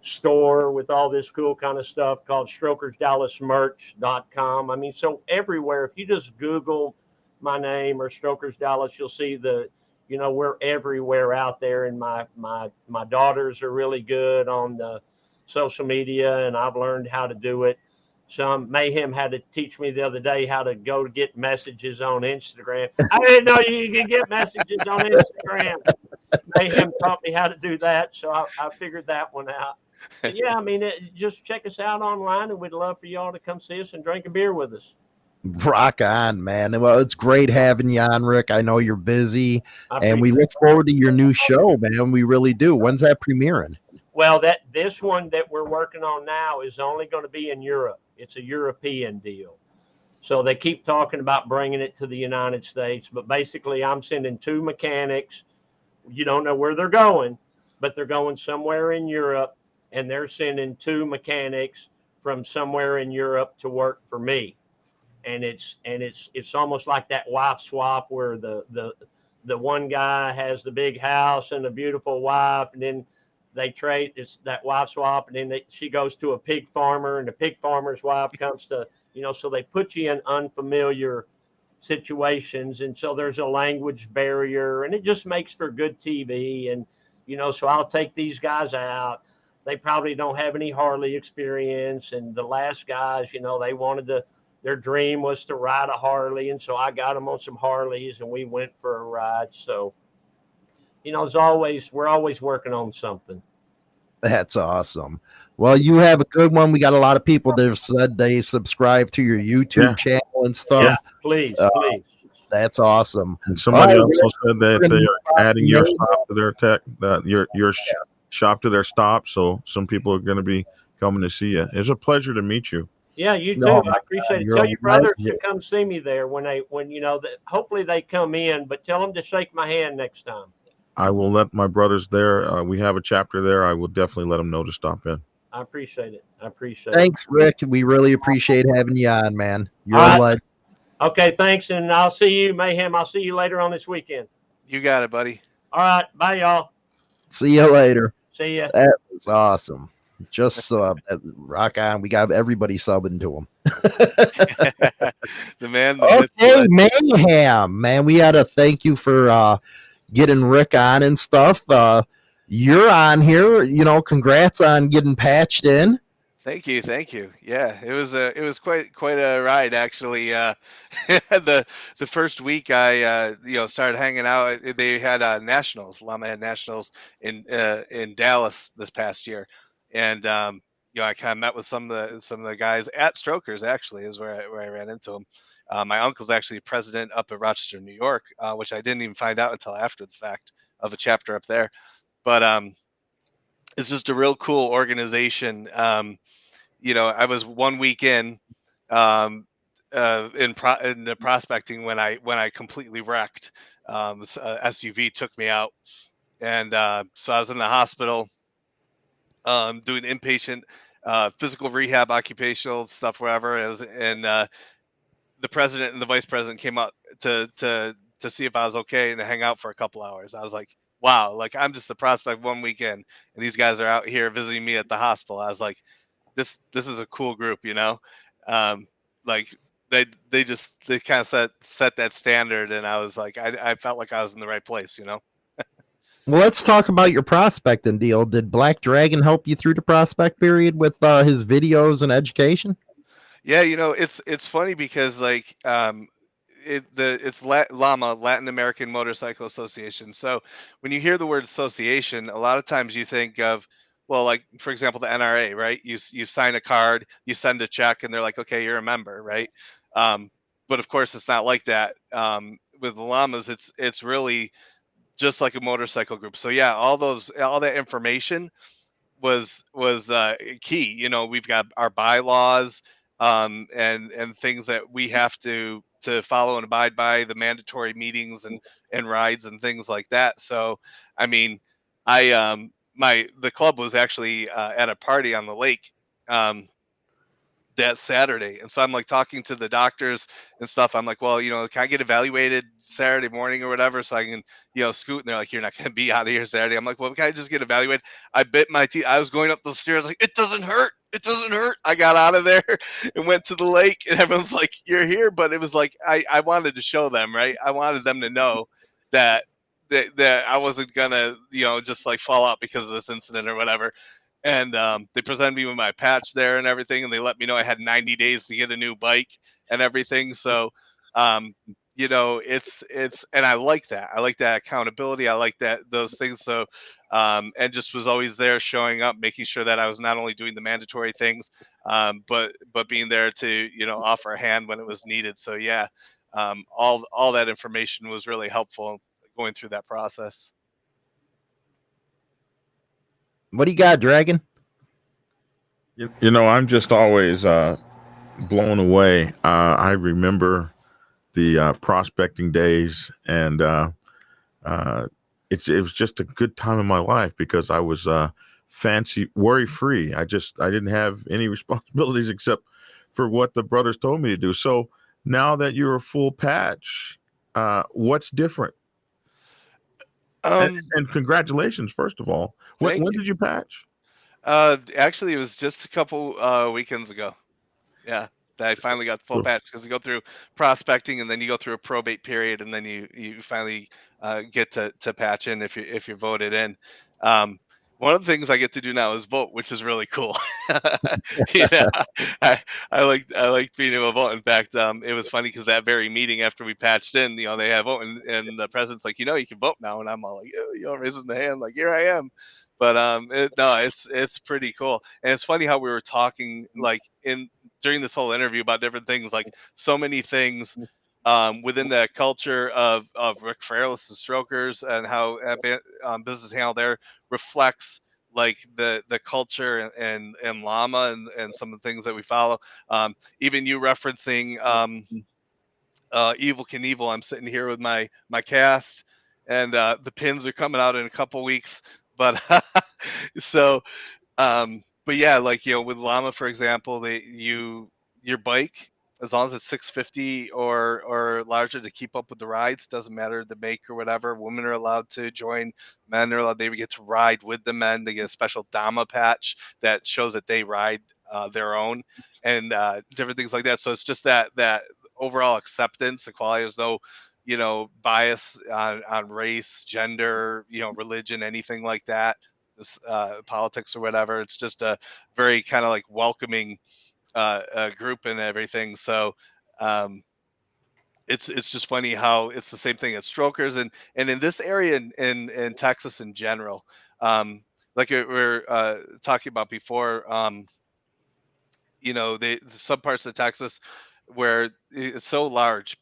store with all this cool kind of stuff called strokersdallasmerch.com. I mean, so everywhere, if you just Google my name or Strokers Dallas, you'll see the, you know, we're everywhere out there. And my my my daughters are really good on the social media, and I've learned how to do it. Some mayhem had to teach me the other day how to go to get messages on Instagram. I didn't know you could get messages on Instagram. Mayhem taught me how to do that, so I, I figured that one out. But yeah, I mean, it, just check us out online, and we'd love for y'all to come see us and drink a beer with us. Rock on, man. Well, it's great having you on, Rick. I know you're busy, and we look forward to your new show, man. We really do. When's that premiering? Well, that this one that we're working on now is only going to be in Europe. It's a European deal. So they keep talking about bringing it to the United States, but basically I'm sending two mechanics. You don't know where they're going, but they're going somewhere in Europe and they're sending two mechanics from somewhere in Europe to work for me. And it's and it's it's almost like that wife swap where the the the one guy has the big house and a beautiful wife and then they trade it's that wife swap and then they, she goes to a pig farmer and the pig farmer's wife comes to you know so they put you in unfamiliar situations and so there's a language barrier and it just makes for good tv and you know so i'll take these guys out. They probably don't have any harley experience and the last guys you know they wanted to their dream was to ride a harley and so i got them on some harleys and we went for a ride so you know, as always, we're always working on something. That's awesome. Well, you have a good one. We got a lot of people that have said they subscribe to your YouTube Yeah. channel and stuff. Yeah. Please, Uh, please. That's awesome. And somebody Oh, also said that they are adding your Yeah. stop to their tech, that your your sh- shop to their stop. So some people are going to be coming to see you. It's a pleasure to meet you. Yeah, you too. No, I appreciate it. you're Tell your brothers to come see me there when they when you know that. Hopefully they come in, but tell them to shake my hand next time. I will let my brothers there. Uh, we have a chapter there. I will definitely let them know to stop in. I appreciate it. I appreciate it. Thanks, Rick. We really appreciate having you on, man. You're All a right. legend. Okay, thanks, and I'll see you, Mayhem. I'll see you later on this weekend. You got it, buddy. All right, bye, y'all. See you later. See ya. That was awesome. Just sub. rock on. We got everybody subbing to him. the man. The Okay, mayhem, man. We gotta thank you for uh getting Rick on and stuff. Uh you're on here, you know, congrats on getting patched in. Thank you, thank you. Yeah, it was a it was quite quite a ride actually. Uh, the the first week I uh, you know started hanging out. They had uh, nationals, LAMA had nationals in uh, in Dallas this past year, and um, you know I kind of met with some of the some of the guys at Strokers. Actually, is where I, where I ran into them. Uh, my uncle's actually president up at Rochester, New York, uh, which I didn't even find out until after the fact of a chapter up there. But um, it's just a real cool organization. Um, you know, I was one week in um, uh, in, pro- in the prospecting when I when I completely wrecked. Um, s- uh, SUV took me out, and uh, so I was in the hospital um, doing inpatient uh, physical rehab, occupational stuff, wherever it was, and uh, the president and the vice president came up to to to see if I was okay and to hang out for a couple hours. I was like, wow, like I'm just the prospect one weekend, and these guys are out here visiting me at the hospital. I was like, this this is a cool group, you know, um, like they they just they kind of set set that standard, and I was like, I I felt like I was in the right place, you know. Well, let's talk about your prospecting deal. Did Black Dragon help you through the prospect period with uh, his videos and education? Yeah, you know, it's it's funny because like um it the it's La- LAMA Latin American Motorcycle Association. So when you hear the word association, a lot of times you think of well, like for example, the NRA, right? You you sign a card, you send a check, and they're like, okay, you're a member, right? Um, but of course, it's not like that. Um, with the LAMAs, it's it's really just like a motorcycle group. So yeah, all those all that information was was uh, key. You know, we've got our bylaws um, and and things that we have to to follow and abide by the mandatory meetings and and rides and things like that. So, I mean, I um my the club was actually uh, at a party on the lake um, that Saturday, and so I'm like talking to the doctors and stuff. I'm like, well, you know, can I get evaluated Saturday morning or whatever, so I can you know scoot? And they're like, you're not going to be out of here Saturday. I'm like, well, can I just get evaluated? I bit my teeth. I was going up the stairs like, it doesn't hurt. It doesn't hurt. I got out of there and went to the lake, and everyone's like, "You're here," but it was like I I wanted to show them, right? I wanted them to know that that that I wasn't gonna, you know, just like fall out because of this incident or whatever. and um, they presented me with my patch there and everything, and they let me know I had 90 days to get a new bike and everything. So, um, you know, it's it's, and I like that. I like that accountability. I like that those things. So, um, and just was always there, showing up, making sure that I was not only doing the mandatory things, um, but but being there to you know offer a hand when it was needed. So yeah, um, all all that information was really helpful going through that process. What do you got, Dragon? You, you know, I'm just always uh, blown away. Uh, I remember the uh, prospecting days, and uh, uh, it's it was just a good time in my life because I was uh, fancy, worry free. I just I didn't have any responsibilities except for what the brothers told me to do. So now that you're a full patch, uh, what's different? Um, and, and congratulations, first of all. When, when did you patch? Uh, actually, it was just a couple uh, weekends ago. Yeah, that I finally got full Cool. patch because you go through prospecting and then you go through a probate period and then you you finally uh, get to to patch in if you if you're voted in. Um, one of the things I get to do now is vote, which is really cool. yeah, I, I like I like being able to vote. In fact, um, it was funny because that very meeting after we patched in, you know, they have vote and, and the president's like, you know, you can vote now, and I'm all like, "Oh," you know, raising the hand, like, here I am. But um, it, no, it's it's pretty cool, and it's funny how we were talking like in during this whole interview about different things, like so many things um, within the culture of of Rick Fairless and Strokers and how uh, um, business handle there reflects like the the culture and and, and LAMA and, and some of the things that we follow. Um, even you referencing um, uh, Evel Knievel. I'm sitting here with my my cast, and uh, the pins are coming out in a couple weeks. But so, um, but yeah, like you know, with LAMA, for example, they you your bike as long as it's 650 or or larger to keep up with the rides doesn't matter the make or whatever women are allowed to join men are allowed they get to ride with the men they get a special dama patch that shows that they ride uh, their own and uh, different things like that. So it's just that that overall acceptance equality there's no you know bias on on race gender you know religion anything like that uh, politics or whatever it's just a very kind of like welcoming uh, uh, group and everything. So um, it's it's just funny how it's the same thing at Strokers and and in this area in in, in Texas in general, um, like we we're uh, talking about before. Um, you know, they some parts of Texas where it's so large,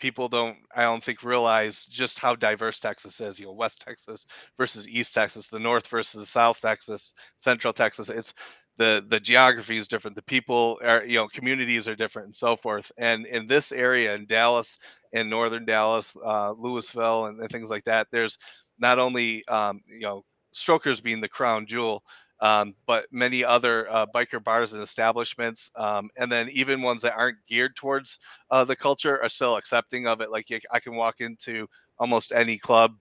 people don't I don't think realize just how diverse Texas is. You know, West Texas versus East Texas, the North versus South Texas, Central Texas. It's the the geography is different the people are you know communities are different and so forth and in this area in dallas in northern dallas uh, Lewisville and, and things like that there's not only um, you know strokers being the crown jewel um, but many other uh, biker bars and establishments um, and then even ones that aren't geared towards uh, the culture are still accepting of it like i can walk into almost any club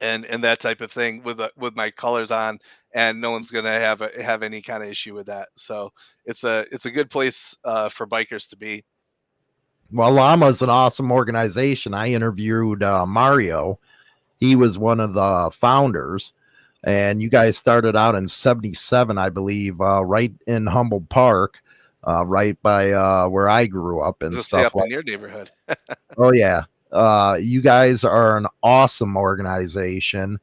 and and that type of thing with uh, with my colors on and no one's gonna have a, have any kind of issue with that so it's a it's a good place uh, for bikers to be Well, LAMA's an awesome organization. I interviewed uh, Mario. He was one of the founders, and you guys started out in '77, I believe, uh, right in Humboldt Park, uh, right by uh, where I grew up and just stuff up like. in your neighborhood Oh yeah, uh, you guys are an awesome organization.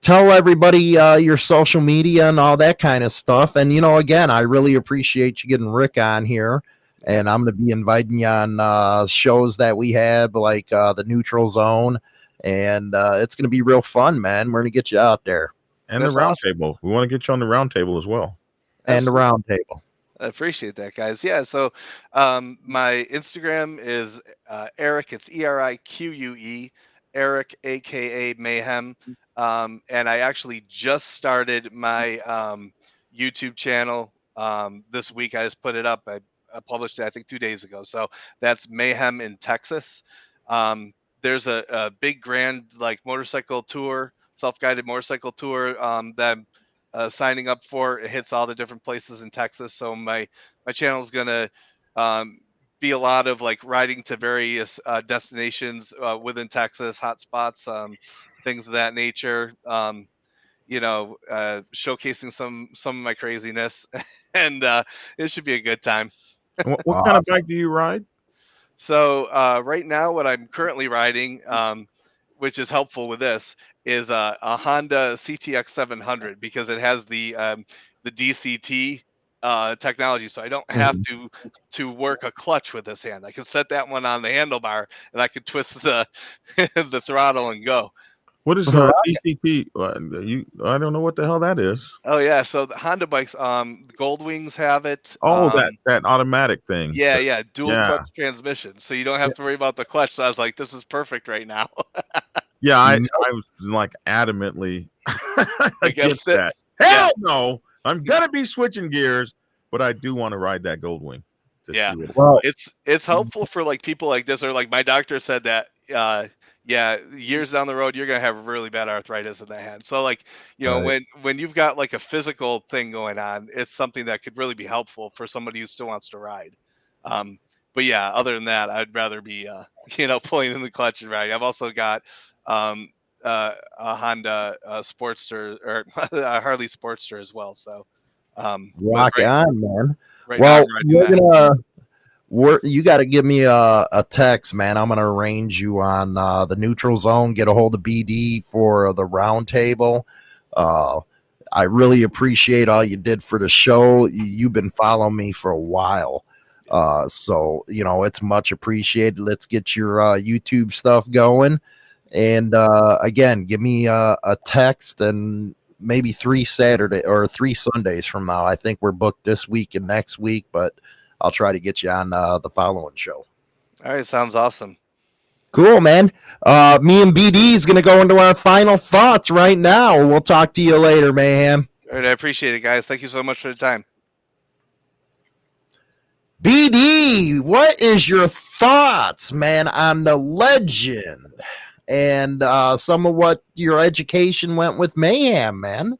Tell everybody uh, your social media and all that kind of stuff. And you know, again, I really appreciate you getting Rick on here and I'm going to be inviting you on uh, shows that we have, like uh, the Neutral Zone, and uh, it's going to be real fun, man. We're going to get you out there And That's the round awesome. table. We want to get you on the round table as well. and the Absolutely. round table. I appreciate that, guys. Yeah. So, um, my Instagram is uh, Eric. It's E R I Q U E, Eric, aka Mayhem. Um, and I actually just started my um, YouTube channel um, this week. I just put it up. I, I published it, I think, two days ago. So that's Mayhem in Texas. There's a, a big grand like motorcycle tour, self-guided motorcycle tour um, that I'm uh, signing up for. It hits all the different places in Texas. So my my channel is gonna um, be a lot of like riding to various uh, destinations uh, within Texas, hot spots, um, things of that nature. Um, you know, uh, showcasing some some of my craziness, and uh, it should be a good time. And what, what kind of bike do you ride? So uh, right now, what I'm currently riding, um, which is helpful with this, is a, a Honda CTX 700 because it has the um, the DCT uh, technology, so I don't have to to work a clutch with this hand. I can set that one on the handlebar, and I can twist the the throttle and go. What is uh, DCT? Uh, you, I don't know what the hell that is. Oh yeah, so the Honda bikes, um, Gold Wings have it. Oh, um, that that automatic thing. Yeah, yeah, dual Yeah. clutch transmission, so you don't have to worry about the clutch. So I was like, this is perfect right now. Yeah, I, No. I was like adamantly Against against it? that. Hell no! I'm gonna be switching gears, but I do want to ride that Goldwing. to Yeah. see it- Well, it's it's helpful for like people like this or like my doctor said that uh yeah years down the road you're gonna have really bad arthritis in the hand so like you know Right. when when you've got like a physical thing going on it's something that could really be helpful for somebody who still wants to ride um but yeah other than that i'd rather be uh you know pulling in the clutch and riding i've also got um uh, a honda uh, sportster or a harley sportster as well so um rock right, on, man. right well, riding we're that. We're, you got to give me a, a text, man. I'm gonna arrange you on uh, the neutral zone. Get a hold of BD for the roundtable. Uh, I really appreciate all you did for the show. You, you've been following me for a while, uh, so you know it's much appreciated. Let's get your uh, YouTube stuff going, and uh, again, give me a, a text and maybe three Saturday or three Sundays from now. I think we're booked this week and next week, but I'll try to get you on uh, the following show. all right sounds awesome Cool, man. Uh, me and BD is gonna go into our final thoughts right now. We'll talk to you later, mayhem. all right i appreciate it guys thank you so much for the time BD, what is your thoughts, man, on the legend and uh, some of what your education went with mayhem, man?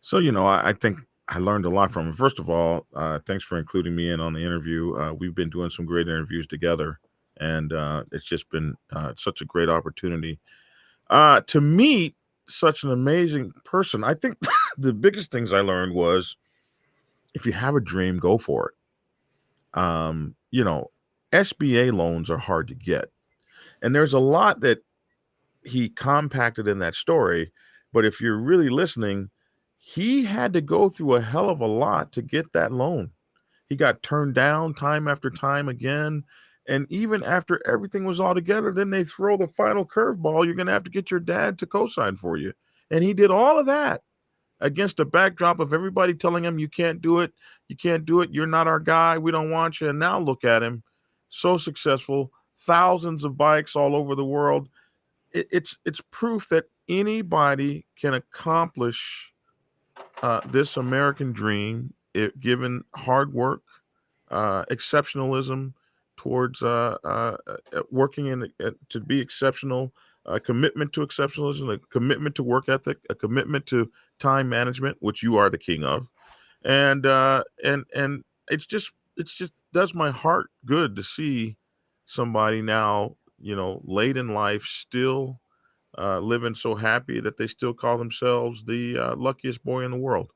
So you know, I, I think I learned a lot from him. First of all, uh, thanks for including me in on the interview. Uh, we've been doing some great interviews together, and uh, it's just been uh, such a great opportunity uh, to meet such an amazing person. I think the biggest things I learned was if you have a dream, go for it. Um, you know, SBA loans are hard to get, and there's a lot that he compacted in that story. But if you're really listening, he had to go through a hell of a lot to get that loan. He got turned down time after time again. And even after everything was all together, then they throw the final curveball. You're going to have to get your dad to co sign for you. And he did all of that against a backdrop of everybody telling him, you can't do it. You can't do it. You're not our guy. We don't want you. And now look at him. So successful. Thousands of bikes all over the world. It, it's it's proof that anybody can accomplish uh, this American dream, it, given hard work, uh, exceptionalism towards uh, uh, uh, working in to be exceptional, a commitment to exceptionalism, a commitment to work ethic, a commitment to time management, which you are the king of, and and and it's just it's just does my heart good to see somebody now, you know, late in life still uh, living so happy that they still call themselves the uh, luckiest boy in the world.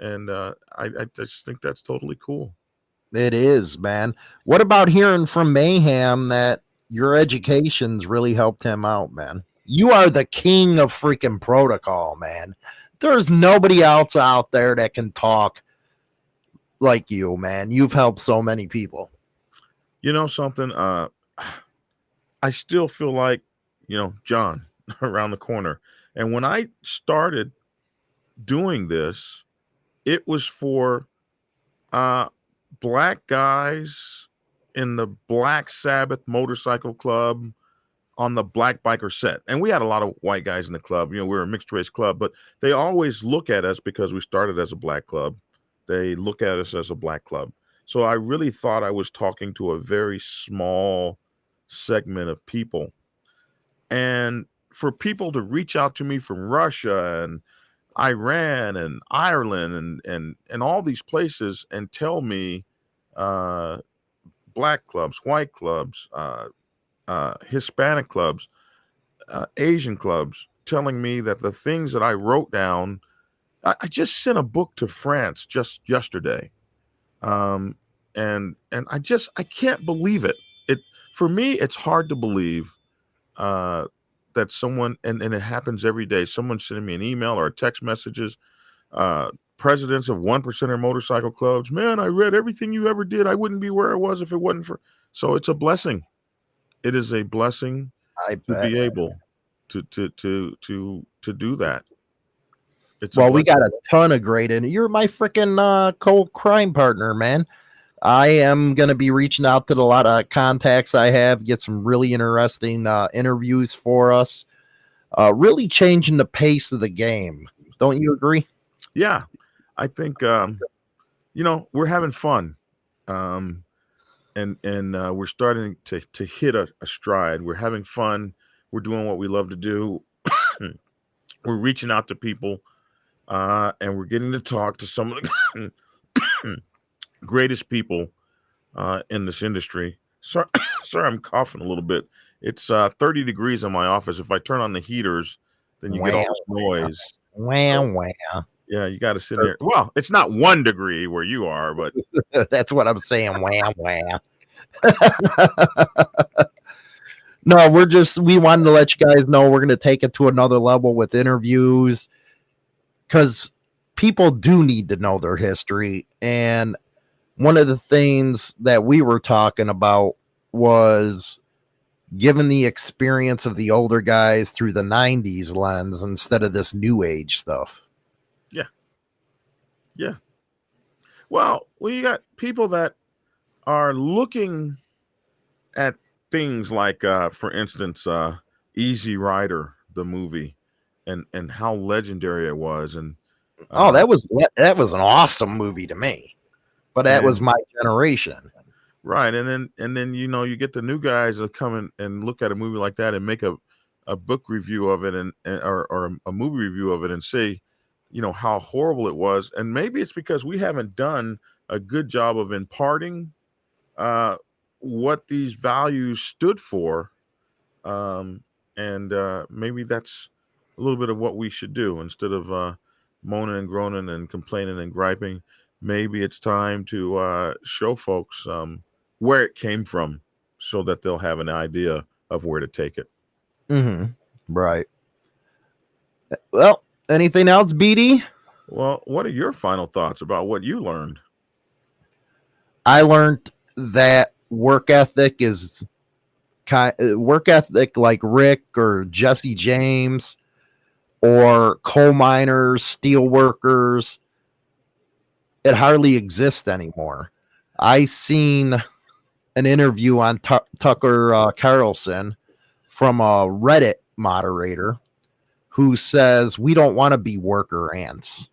And uh, I, I just think that's totally cool. It is, man. What about hearing from Mayhem that your education's really helped him out, man? You are the king of freaking protocol, man. There's nobody else out there that can talk like you, man. You've helped so many people. You know something? Uh, I still feel like, you know, John around the corner. And when I started doing this, it was for uh, black guys in the Black Sabbath motorcycle club on the black biker set. And we had a lot of white guys in the club. You know, we were a mixed race club, but they always look at us because we started as a black club. They look at us as a black club. So I really thought I was talking to a very small segment of people. And for people to reach out to me from Russia and Iran and Ireland and and and all these places and tell me uh, black clubs, white clubs, uh, uh, Hispanic clubs, uh, Asian clubs telling me that the things that I wrote down, I, I just sent a book to France just yesterday, um, and and I just I can't believe it. It for me, it's hard to believe uh, that someone and and it happens every day. Someone sending me an email or text messages. Uh, presidents of one percenter motorcycle clubs. Man, I read everything you ever did. I wouldn't be where I was if it wasn't for. So it's a blessing. It is a blessing I to bet. be able to to to to to do that. It's Well, we got a ton of great, and you're my freaking uh, co-crime partner, man. I am gonna be reaching out to the lot of contacts I have, get some really interesting uh, interviews for us. Uh, really changing the pace of the game. Don't you agree? yeah. I think um, you know we're having fun, um, and and uh, we're starting to to hit a, a stride. We're having fun. We're doing what we love to do. we're reaching out to people, uh, and we're getting to talk to some of the greatest people uh, in this industry. Sorry, sorry, I'm coughing a little bit. It's uh, 30 degrees in my office. If I turn on the heaters, then you get all this noise. Wow, wow. Yeah, you got to sit there. Well, it's not one degree where you are, but That's what I'm saying. Wow, wow. no, we're just we wanted to let you guys know we're gonna take it to another level with interviews because people do need to know their history. And one of the things that we were talking about was given the experience of the older guys through the 90s lens instead of this new age stuff. Yeah, yeah. Well, you got people that are looking at things like, uh, for instance, uh, Easy Rider, the movie, and and how legendary it was, and Oh, uh, that was that was an awesome movie to me. But that was my generation. Right, and then and then you know you get the new guys that come in and look at a movie like that and make a, a book review of it and, and or, or a movie review of it and say, you know how horrible it was, and maybe it's because we haven't done a good job of imparting uh, what these values stood for, um, and uh, maybe that's a little bit of what we should do instead of uh, moaning and groaning and complaining and griping. Maybe it's time to uh, show folks um, where it came from so that they'll have an idea of where to take it. Mm-hmm. Right. Well, anything else, BD? Well, what are your final thoughts about what you learned? I learned that work ethic is kind work ethic like Rick or Jesse James or coal miners, steel workers. It hardly exists anymore. I seen an interview on Tu- Tucker uh, Carlson from a Reddit moderator who says we don't want to be worker ants.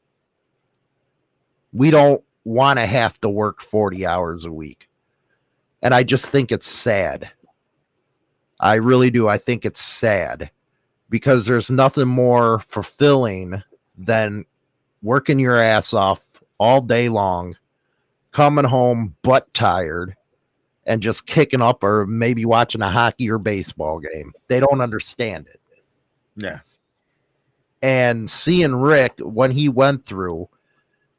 We don't want to have to work 40 hours a week. And I just think it's sad. I really do. I think it's sad because there's nothing more fulfilling than working your ass off all day long, coming home butt tired, and just kicking up or maybe watching a hockey or baseball game. They don't understand it. Yeah. And seeing Rick when he went through,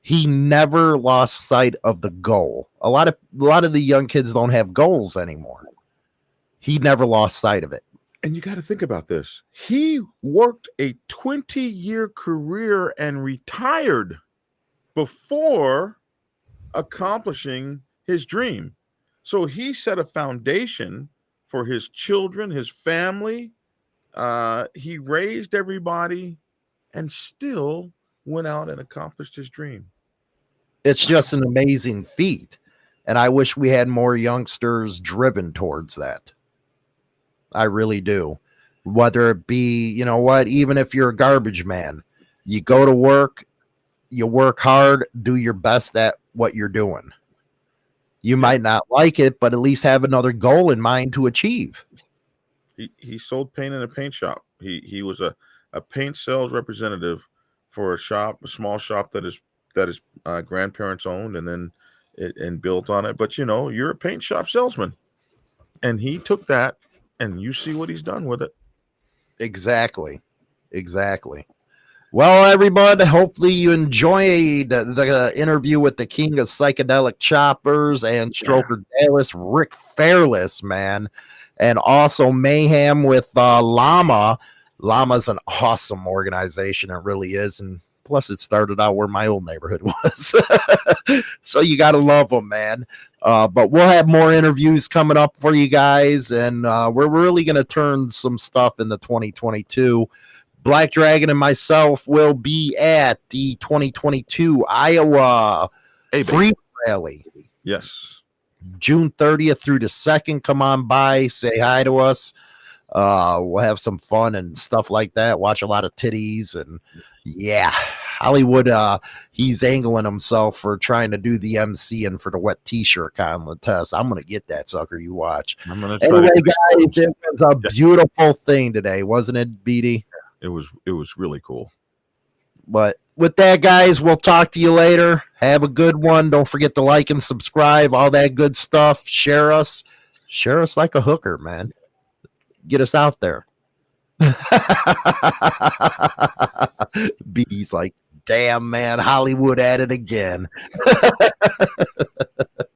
he never lost sight of the goal. A lot of a lot of the young kids don't have goals anymore. He never lost sight of it. And you got to think about this. He worked a 20 year career and retired before accomplishing his dream. So he set a foundation for his children, his family. Uh, he raised everybody and still went out and accomplished his dream. It's just an amazing feat. And I wish we had more youngsters driven towards that. I really do. Whether it be, you know what, even if you're a garbage man, you go to work, you work hard, do your best at what you're doing. You might not like it, but at least have another goal in mind to achieve. He, he sold paint in a paint shop. He he was a, a paint sales representative for a shop, a small shop that is that his uh, grandparents owned and then it, and built on it. But you know, you're a paint shop salesman, and he took that, and you see what he's done with it. Exactly. Exactly. Well, everybody, hopefully you enjoyed the interview with the king of psychedelic choppers and Stroker Dallas, Rick Fairless, man, and also Mayhem with uh, LAMA. LAMA's an awesome organization. It really is. And plus, it started out where my old neighborhood was. so you got to love them, man. Uh, but we'll have more interviews coming up for you guys. And uh, we're really going to turn some stuff into 2022. Black Dragon and myself will be at the 2022 Iowa Hey, Free Rally, Yes. June 30th through the 2nd. Come on by, say hi to us. Uh, we'll have some fun and stuff like that. Watch a lot of titties and yeah, Hollywood. Uh, he's angling himself for trying to do the MC and for the wet T-shirt contest. I'm gonna get that sucker. You watch. I'm gonna try Anyway, guys, it was a beautiful thing today, wasn't it, BD? It was it was really cool. But with that, guys, we'll talk to you later. Have a good one. Don't forget to like and subscribe, all that good stuff. Share us. Share us like a hooker, man. Get us out there. BD's like, damn, man, Hollywood at it again.